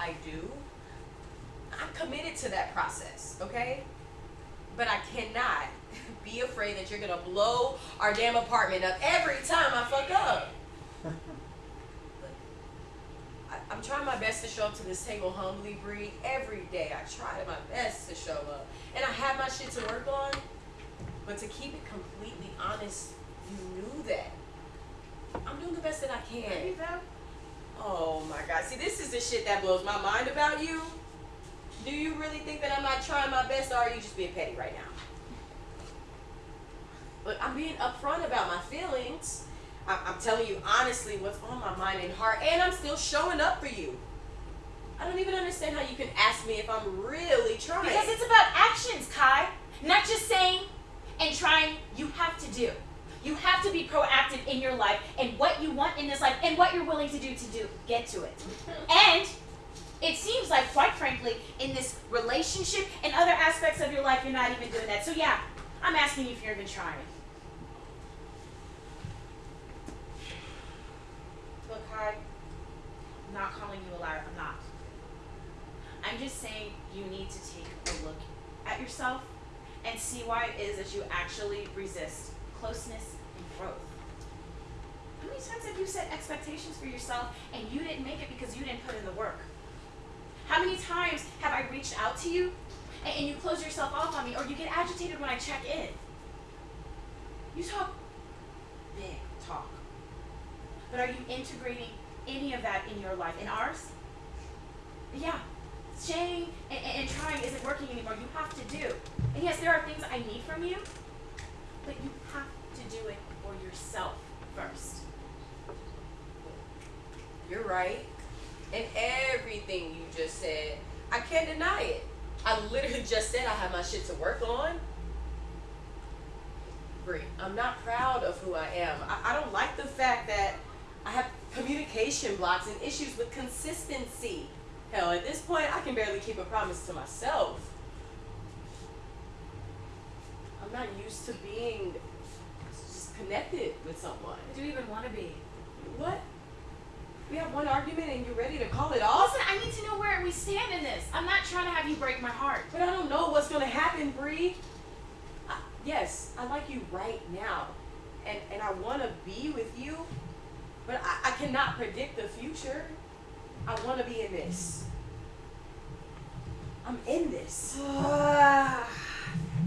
S1: I do. I'm
S2: committed to that process, okay? But I cannot (laughs) be afraid that you're gonna blow our damn apartment up every time I fuck up. (laughs) I, I'm trying my best to show up to this table humbly, Bree. Every day I try my best to show up. And I have my shit to work on. But to keep it completely honest, you knew that. I'm doing the best that I can. Oh my god. See, this is the shit that blows my mind about you. Do you really think that I'm not trying my best or are you just being petty right now? But I'm being upfront about my feelings. I- I'm telling you honestly what's on my mind and heart, and I'm still showing up for you. I don't even understand how you can ask me if I'm really trying.
S1: Because it's about actions, Kai. Not just saying and trying. You have to do. You have to be proactive in your life and what you want in this life and what you're willing to do to do get to it. (laughs) And it seems like, quite frankly, in this relationship and other aspects of your life, you're not even doing that. So yeah, I'm asking you if you're even trying. Look, Kai, I'm not calling you a liar. I'm not. I'm just saying you need to take a look at yourself and see why it is that you actually resist closeness and growth. How many times have you set expectations for yourself and you didn't make it because you didn't put in the work? How many times have I reached out to you and, and you close yourself off on me or you get agitated when I check in? You talk big talk. But are you integrating any of that in your life? In ours? Yeah. Saying and, and, trying isn't working anymore. You have to do. And yes, there are things I need from you, but you do it for yourself first.
S2: You're right. And everything you just said, I can't deny it. I literally just said I have my shit to work on. Bree, I'm not proud of who I am. I, I don't like the fact that I have communication blocks and issues with consistency. Hell, at this point, I can barely keep a promise to myself. I'm not used to being connected with someone.
S1: Do you even want to be?
S2: What? We have one argument and you're ready to call it off?
S1: Listen, I need to know where we stand in this. I'm not trying to have you break my heart.
S2: But I don't know what's gonna happen, Bree. Yes, I like you right now, and and I want to be with you, but I, I cannot predict the future. I want to be in this. I'm in this. (sighs)
S1: Damn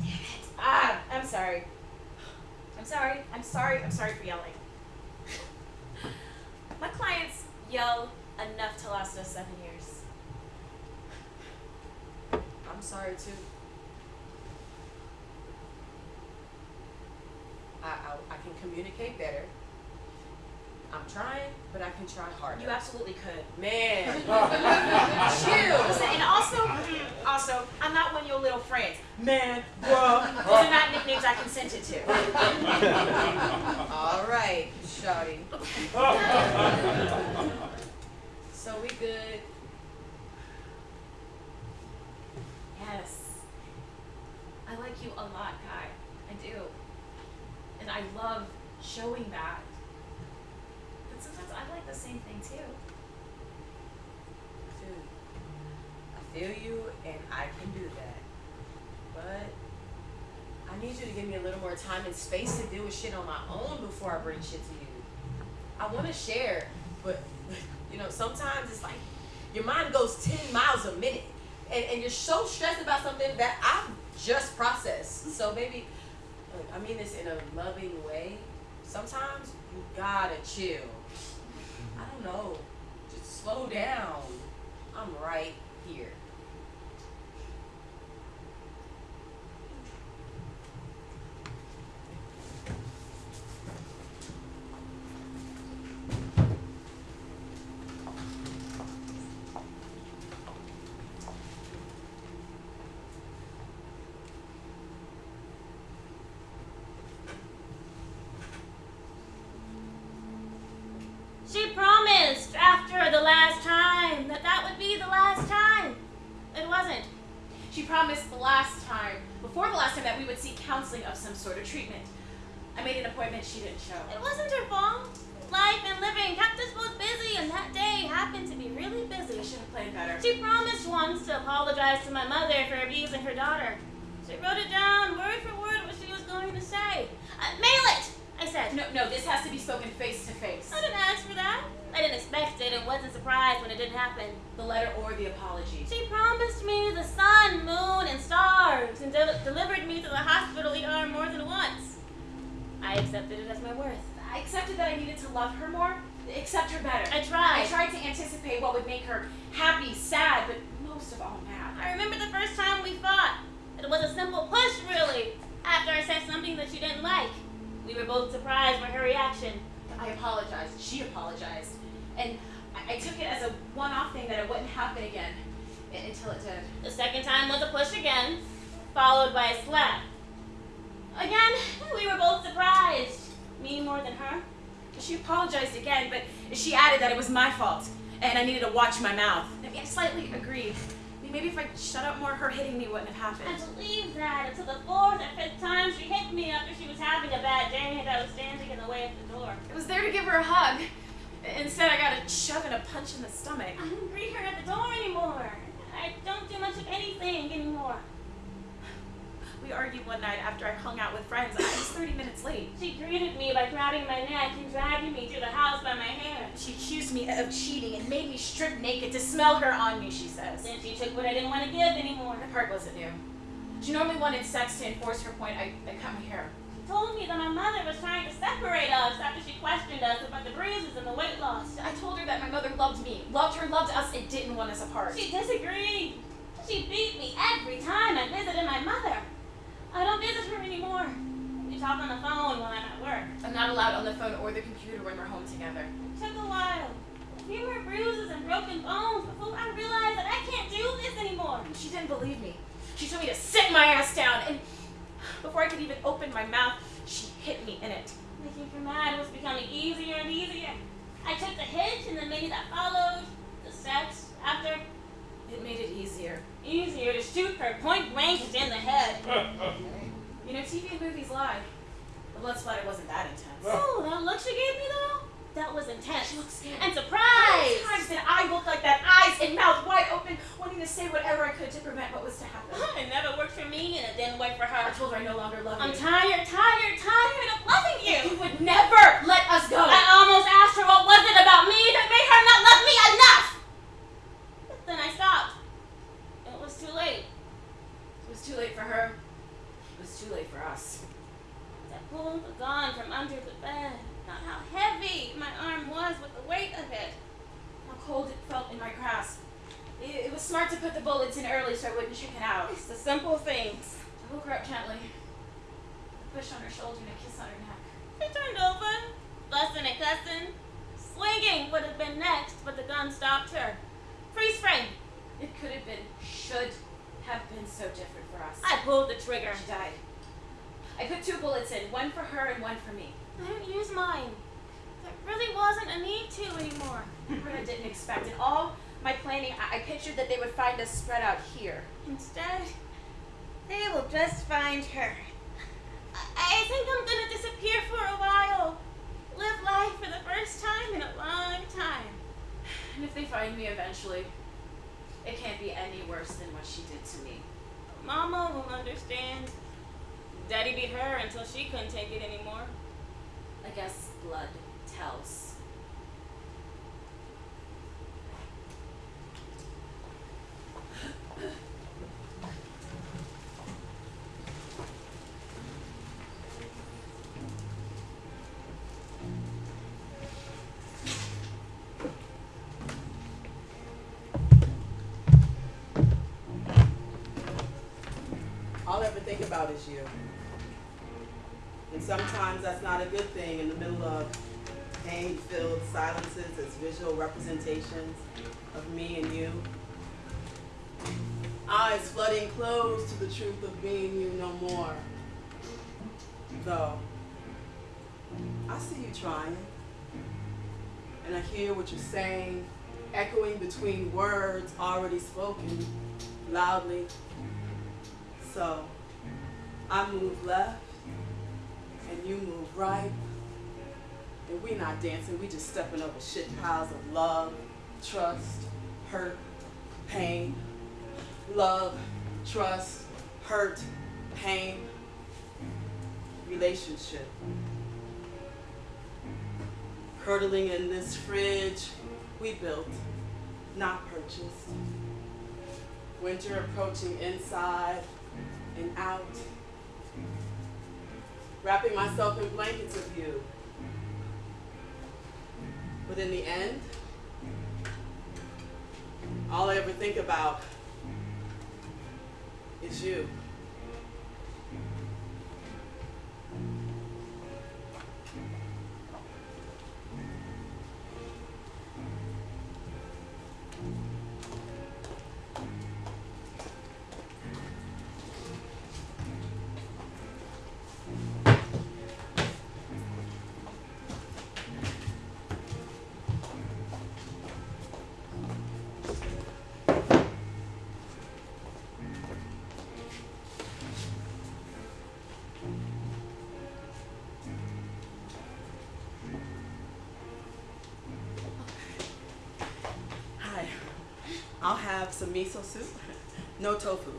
S1: it. Ah, I'm sorry. I'm sorry. I'm sorry. I'm sorry for yelling. My clients yell enough to last us seven years.
S2: I'm sorry too. I, I I can communicate better. I'm trying, but I can try harder.
S1: You absolutely could.
S2: Man, (laughs)
S1: Chill. Listen, and also, also, I'm not one of your little friends. Man, bruh. (laughs) Those are not nicknames I consented to. (laughs)
S2: All right, Shawty. (laughs) so we good?
S1: Yes. I like you a lot, Kai. I do. And I love showing that. But sometimes I like the same thing too.
S2: Dude, I feel you and I can do that. But I need you to give me a little more time and space to deal with shit on my own before I bring shit to you. I want to share, but (laughs) you know, sometimes it's like your mind goes 10 miles a minute and, and you're so stressed about something that I've just processed. So, baby, look, I mean this in a loving way. Sometimes you gotta chill. I don't know. Just slow down. I'm right here.
S3: To
S1: give her a hug. Instead, I got a shove and a punch in the stomach.
S3: I don't greet her at the door anymore. I don't do much of anything anymore.
S1: We argued one night after I hung out with friends. I was 30 minutes late.
S3: She greeted me by grabbing my neck and dragging me to the house by my hair.
S1: She accused me of cheating and made me strip naked to smell her on me, she says.
S3: Then she took what I didn't want to give anymore.
S1: The part wasn't new. She normally wanted sex to enforce her point. I, I cut my hair.
S3: She told me that my mother was trying to separate us after she questioned us about the bruises and the weight loss.
S1: I told her that my mother loved me, loved her, loved us, and didn't want us apart.
S3: She disagreed. She beat me every time I visited my mother. I don't visit her anymore. We talk on the phone when I'm at work.
S1: I'm not allowed on the phone or the computer when we're home together.
S3: It took a while. A few more bruises and broken bones before I realized that I can't do this anymore.
S1: She didn't believe me. She told me to sit my ass down, and before I could even open my mouth, she hit me in it.
S3: Making her mad was becoming easier and easier. I took the hit and the minute that followed, the sex after,
S1: It made it easier.
S3: easier to shoot her point blank in the head. (laughs)
S1: You know, TV and movies lie. The blood splatter wasn't that intense.
S3: Oh, that look she gave me though? That was intense.
S1: She looked scared.
S3: And
S1: How many
S3: surprised.
S1: times did I look like that, eyes and mouth wide open, wanting to say whatever I could to prevent what was to happen?
S3: It never worked for me and it didn't work for her.
S1: I told her I no longer love you.
S3: I'm tired, tired, tired of loving
S1: You
S3: you.
S1: would never let us go.
S3: I almost asked her what was it about me that made her not love me enough. But then I stopped. It was too late.
S1: It was too late for her. It was too late for us.
S3: I pulled the gun from under the bed. Not how heavy my arm was with the weight of it.
S1: How cold it felt in my grasp. It, it was smart to put the bullets in early so I wouldn't chicken out.
S3: It's the simple things.
S1: I woke her up gently. A push on her shoulder and a kiss on her neck.
S3: She turned over, fussing and cussing. Swinging would have been next, but the gun stopped her. Freeze frame.
S1: It could have been, should have been so different for us.
S3: I pulled the trigger.
S1: She died. I put two bullets in, one for her and one for me.
S3: I didn't use mine. There really wasn't a need to anymore. (laughs)
S1: I didn't expect. In all my planning, I, I pictured that they would find us spread out here.
S3: Instead, they will just find her. I, I think I'm gonna disappear for a while. Live life for the first time in a long time.
S1: And if they find me eventually, it can't be any worse than what she did to me.
S3: Mama will understand. Daddy beat her until she couldn't take it anymore.
S1: I guess blood tells.
S5: All I ever think about is you. Sometimes that's not a good thing in the middle of pain-filled silences as visual representations of me and you. Eyes flooding closed to the truth of being you no more. Though, I see you trying. And I hear what you're saying, echoing between words already spoken loudly. So, I move left, you move right. And we not dancing, we just stepping over shit piles of love, trust, hurt, pain. Love, trust, hurt, pain, relationship. Curdling in this fridge we built, not purchased. Winter approaching inside, and out. Wrapping myself in blankets of you. But in the end, all I ever think about is you. Have some miso soup. No tofu.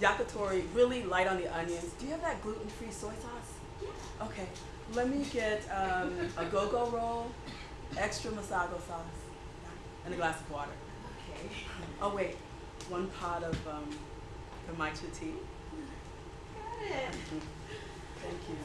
S5: Yakitori, really light on the onions. Do you have that gluten-free soy sauce? Yeah. Okay. Let me get um, a go-go roll, extra masago sauce, and a glass of water.
S1: Okay.
S5: Oh wait, one pot of um, Kamacha tea.
S1: Got it.
S5: Thank you.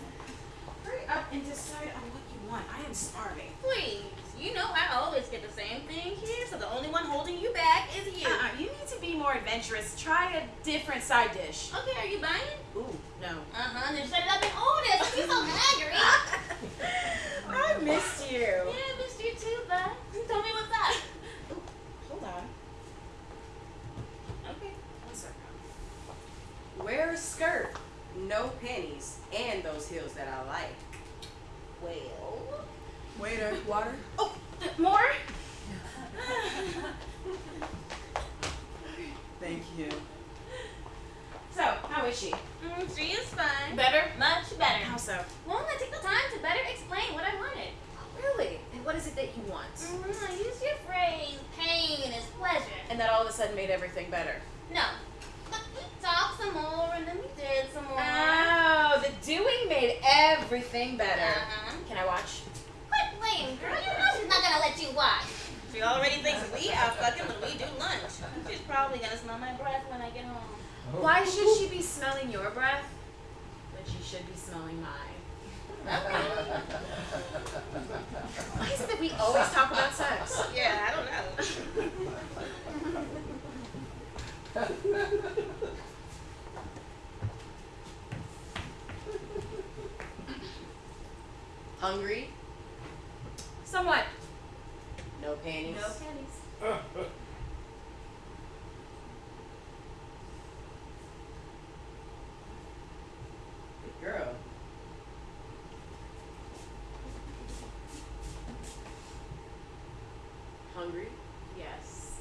S1: Hurry up and decide on what I am starving.
S3: Please, you know I always get the same thing here, so the only one holding you back is you.
S1: Uh-uh, you need to be more adventurous. Try a different side dish.
S3: Okay, are you buying?
S1: Ooh, no.
S3: Uh-huh, then shut it up and order. Be so angry. (laughs)
S1: I missed you.
S3: yeah, I missed you too, bud. Tell me what's up.
S1: Hold on. Okay, one second.
S2: Wear a skirt, no panties, and those heels that I like.
S3: Well,
S5: Waiter, water.
S1: Oh, th- more?
S5: Thank you.
S1: So, how is she?
S3: mm, she is fine.
S1: Better?
S3: Much better.
S1: How so?
S3: Won't I take the time to better explain what I wanted?
S1: Oh, Really? And what is it that you want?
S3: Mm, I used your phrase, pain is pleasure.
S1: And that all of a sudden made everything better.
S3: No. But we talked some more and then we did some more.
S1: Oh, the doing made everything better.
S3: Uh-huh.
S1: Can I watch?
S3: Quit girl. You know she's not gonna let you watch. She already thinks we are fucking when we do lunch. She's probably gonna smell my breath when I get home.
S1: Why should she be smelling your breath when she should be smelling mine? Why is it that we always talk about sex?
S3: Yeah, I don't know.
S2: Hungry,
S1: Somewhat.
S2: no panties.
S1: No panties.
S2: Good girl. Hungry,
S1: Yes.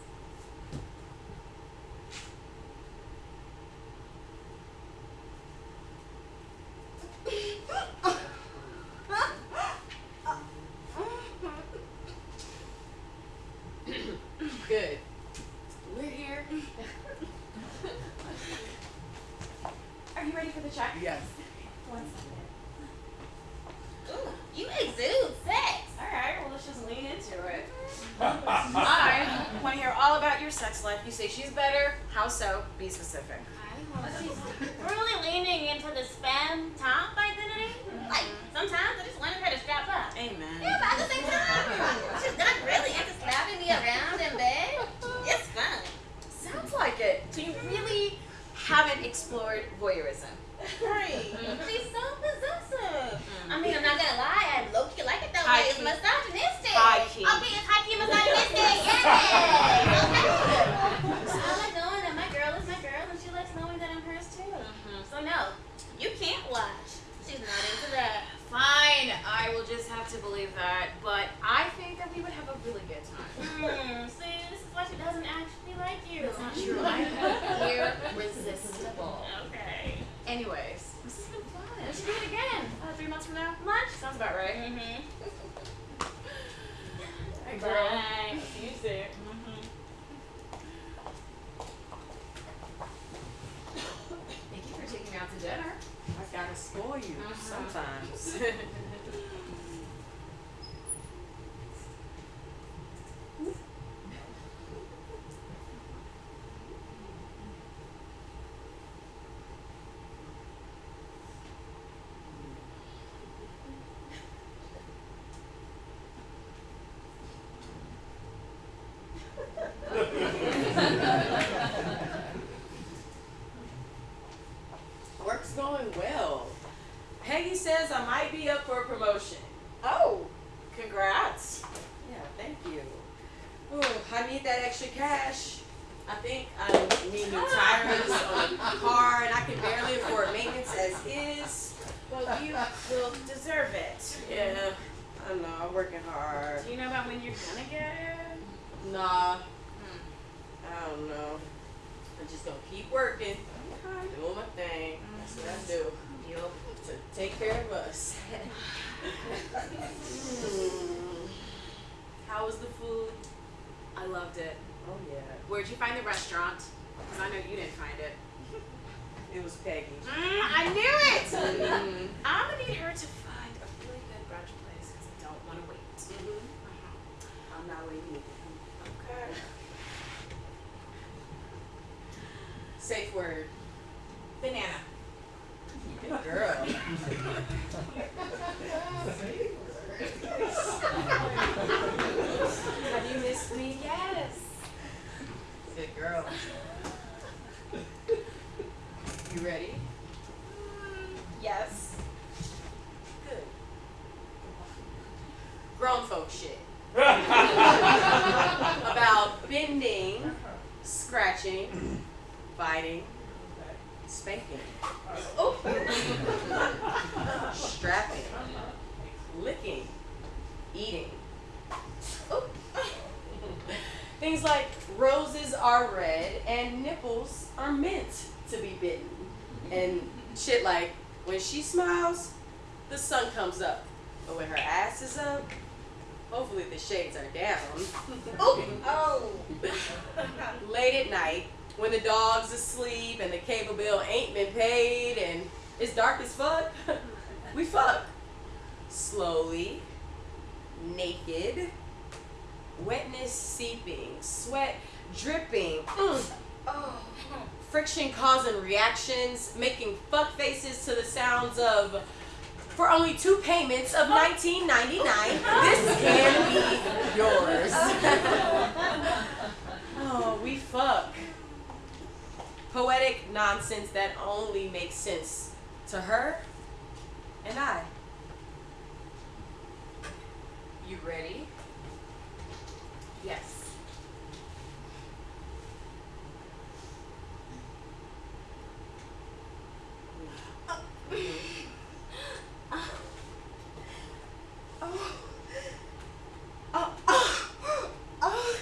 S2: good.
S1: We're here. Are you ready for the check?
S5: Yes.
S1: One second.
S3: Ooh, you exude sex.
S1: Alright, well let's just lean into it. I want to hear all about your sex life. You say she's better. How so? Be specific.
S3: She's really leaning into the spam top identity. Like, sometimes I just wanted her to strap up.
S5: Amen.
S3: Yeah, but at the same time, she's not really into slapping me around in bed. It's fun.
S1: Sounds like it. So you really haven't explored voyeurism.
S2: Strapping, licking, eating. Oh. Things like roses are red and nipples are meant to be bitten. And shit like when she smiles, the sun comes up. But when her ass is up, hopefully the shades are down.
S6: Oh. (laughs)
S2: Late at night, when the dog's asleep and the cable bill ain't been paid and it's dark as fuck, (laughs) we fuck. Slowly, naked, wetness seeping, sweat dripping, mm, friction causing reactions, making fuck faces to the sounds of for only two payments of 19.99 this can be yours. (laughs) oh, we fuck. Poetic nonsense that only makes sense to her and I. You ready?
S6: Yes.
S2: My (laughs)
S3: oh. Oh. Oh.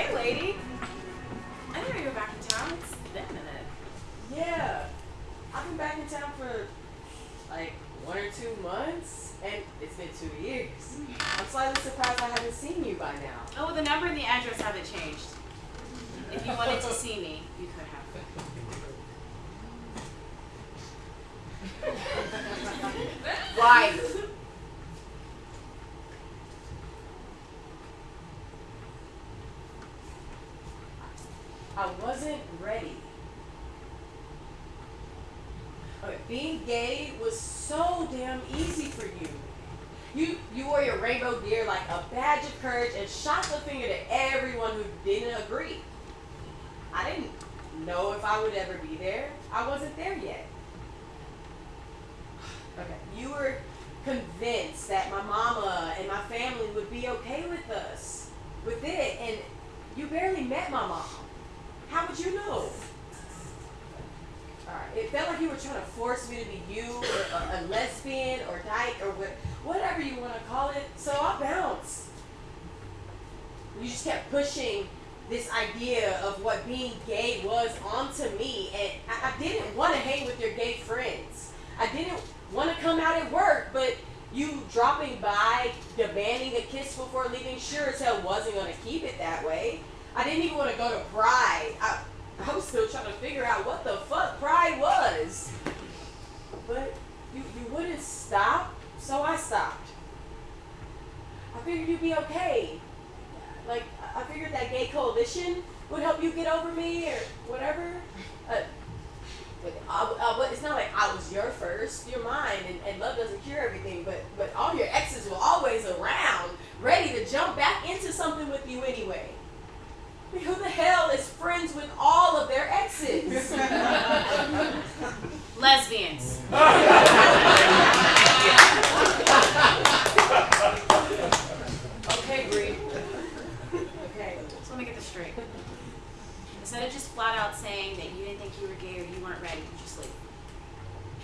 S7: Hey, lady. I didn't know you were back in town. It's been a minute.
S2: Yeah. I've been back in town for like one or two months, and it's been two years. I'm slightly surprised I haven't seen you by now.
S1: Oh, well, the number and the address haven't changed. If you wanted to see me, you could have.
S2: Why? I wasn't ready. Okay, being gay was so damn easy for you. You you wore your rainbow gear like a badge of courage and shot the finger to everyone who didn't agree. I didn't know if I would ever be there. I wasn't there yet. Okay. You were convinced that my mama and my family would be okay with us, with it, and you barely met my mom. How would you know? Alright, it felt like you were trying to force me to be you, or a, a lesbian, or dyke, or what, whatever you want to call it. So I bounced. You just kept pushing this idea of what being gay was onto me, and I, I didn't want to hang with your gay friends. I didn't want to come out at work, but you dropping by, demanding a kiss before leaving, sure as hell wasn't going to keep it that way. I didn't even want to go to Pride. I, I was still trying to figure out what the fuck Pride was. But you, you wouldn't stop, so I stopped. I figured you'd be okay. Like, I- figured that gay coalition would help you get over me or whatever. Uh, but I, I, but it's not like I was your first, you're mine, and, and love doesn't cure everything. But but all your exes were always around, ready to jump back into something with you anyway. I mean, who the hell is friends with all of their exes? (laughs) (laughs)
S1: Lesbians. (laughs)
S2: okay, Bree. Okay.
S1: So let me get this straight. Instead of just flat out saying that you didn't think you were gay or you weren't ready, you just leave.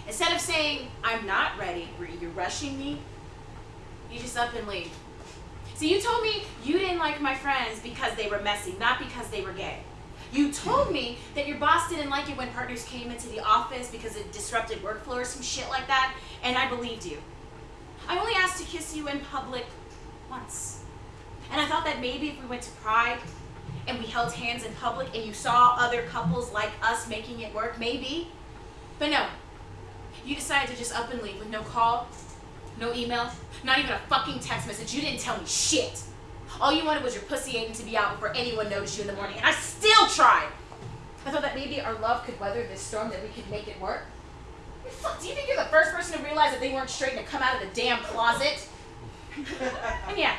S1: Instead of saying, I'm not ready, you're rushing me, you just up and leave. See, you told me you didn't like my friends because they were messy, not because they were gay. You told me that your boss didn't like it when partners came into the office because it disrupted workflow or some shit like that, and I believed you. I only asked to kiss you in public once. And I thought that maybe if we went to Pride and we held hands in public and you saw other couples like us making it work, maybe. But no. You decided to just up and leave with no call, no email, not even a fucking text message. You didn't tell me shit. All you wanted was your pussy aching to be out before anyone noticed you in the morning, and I still tried. I thought that maybe our love could weather this storm, that we could make it work. Fuck, do you think you're the first person to realize that they weren't straight and to come out of the damn closet? (laughs) and yeah,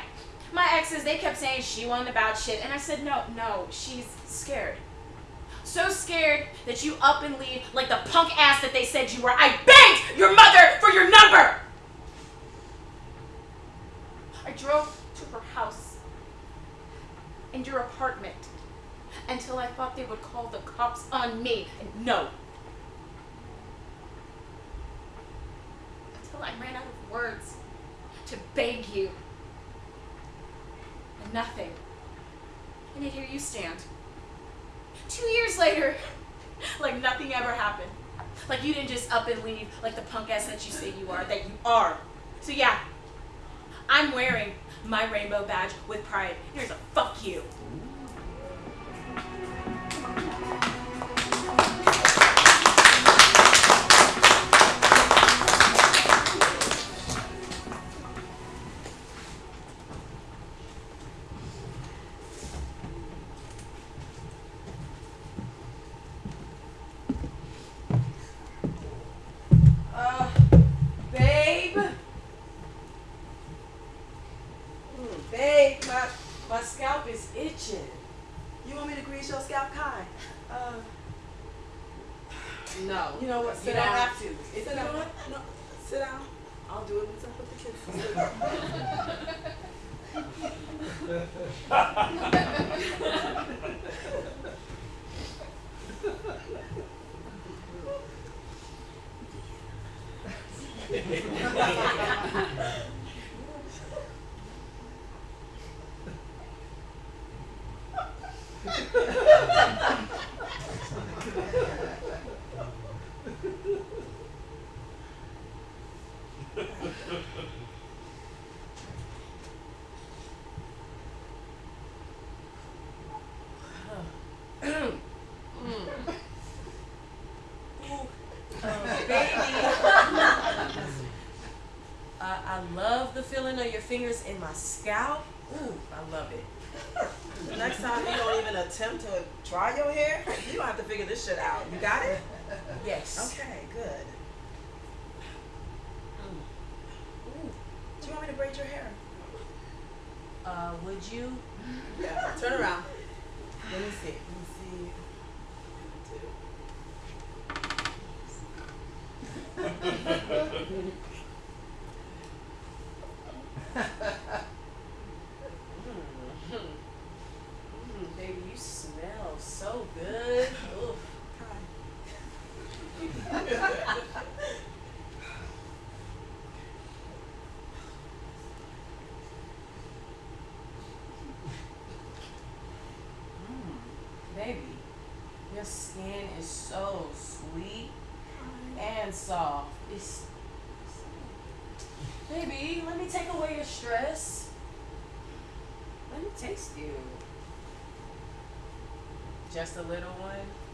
S1: my exes, they kept saying she wasn't about shit, and I said, no, no, she's scared. So scared that you up and leave like the punk ass that they said you were. I begged your mother for your number! I drove to her house and your apartment until I thought they would call the cops on me. And no. Until I ran out of words to beg you. And nothing. And yet here you stand. Two years later, (laughs) like nothing ever happened. Like you didn't just up and leave like the punk ass that you say you are, that you are. So yeah, I'm wearing my rainbow badge with pride. Here's a fuck you.
S2: Uh, babe. Mm, babe, my my scalp is itching.
S5: You want me to grease your scalp, Kai? Uh,
S2: No.
S5: you know what?
S2: You
S5: Sit
S2: don't
S5: down.
S2: have to.
S5: You
S2: Sit
S5: know
S2: down.
S5: what? No, sit down. I'll do it once I put the kids to sleep.
S2: baby. I, I love the feeling of your fingers in my scalp. Ooh, I love it. (laughs)
S5: Next time you don't even attempt to dry your hair, (laughs) you don't have to figure this shit out. You got it?
S2: Yes.
S5: Okay, good.
S2: Ooh.
S5: Do you want me to braid your hair?
S2: Uh, would you?
S5: Yeah. Turn around. Let me see. Let me see.
S2: Mm. (laughs) Mm, baby, you smell so good. (laughs) Ooh. Mm, baby, your skin is so sweet and soft. It's baby, let me take away your stress. Let me taste you. Just a little one.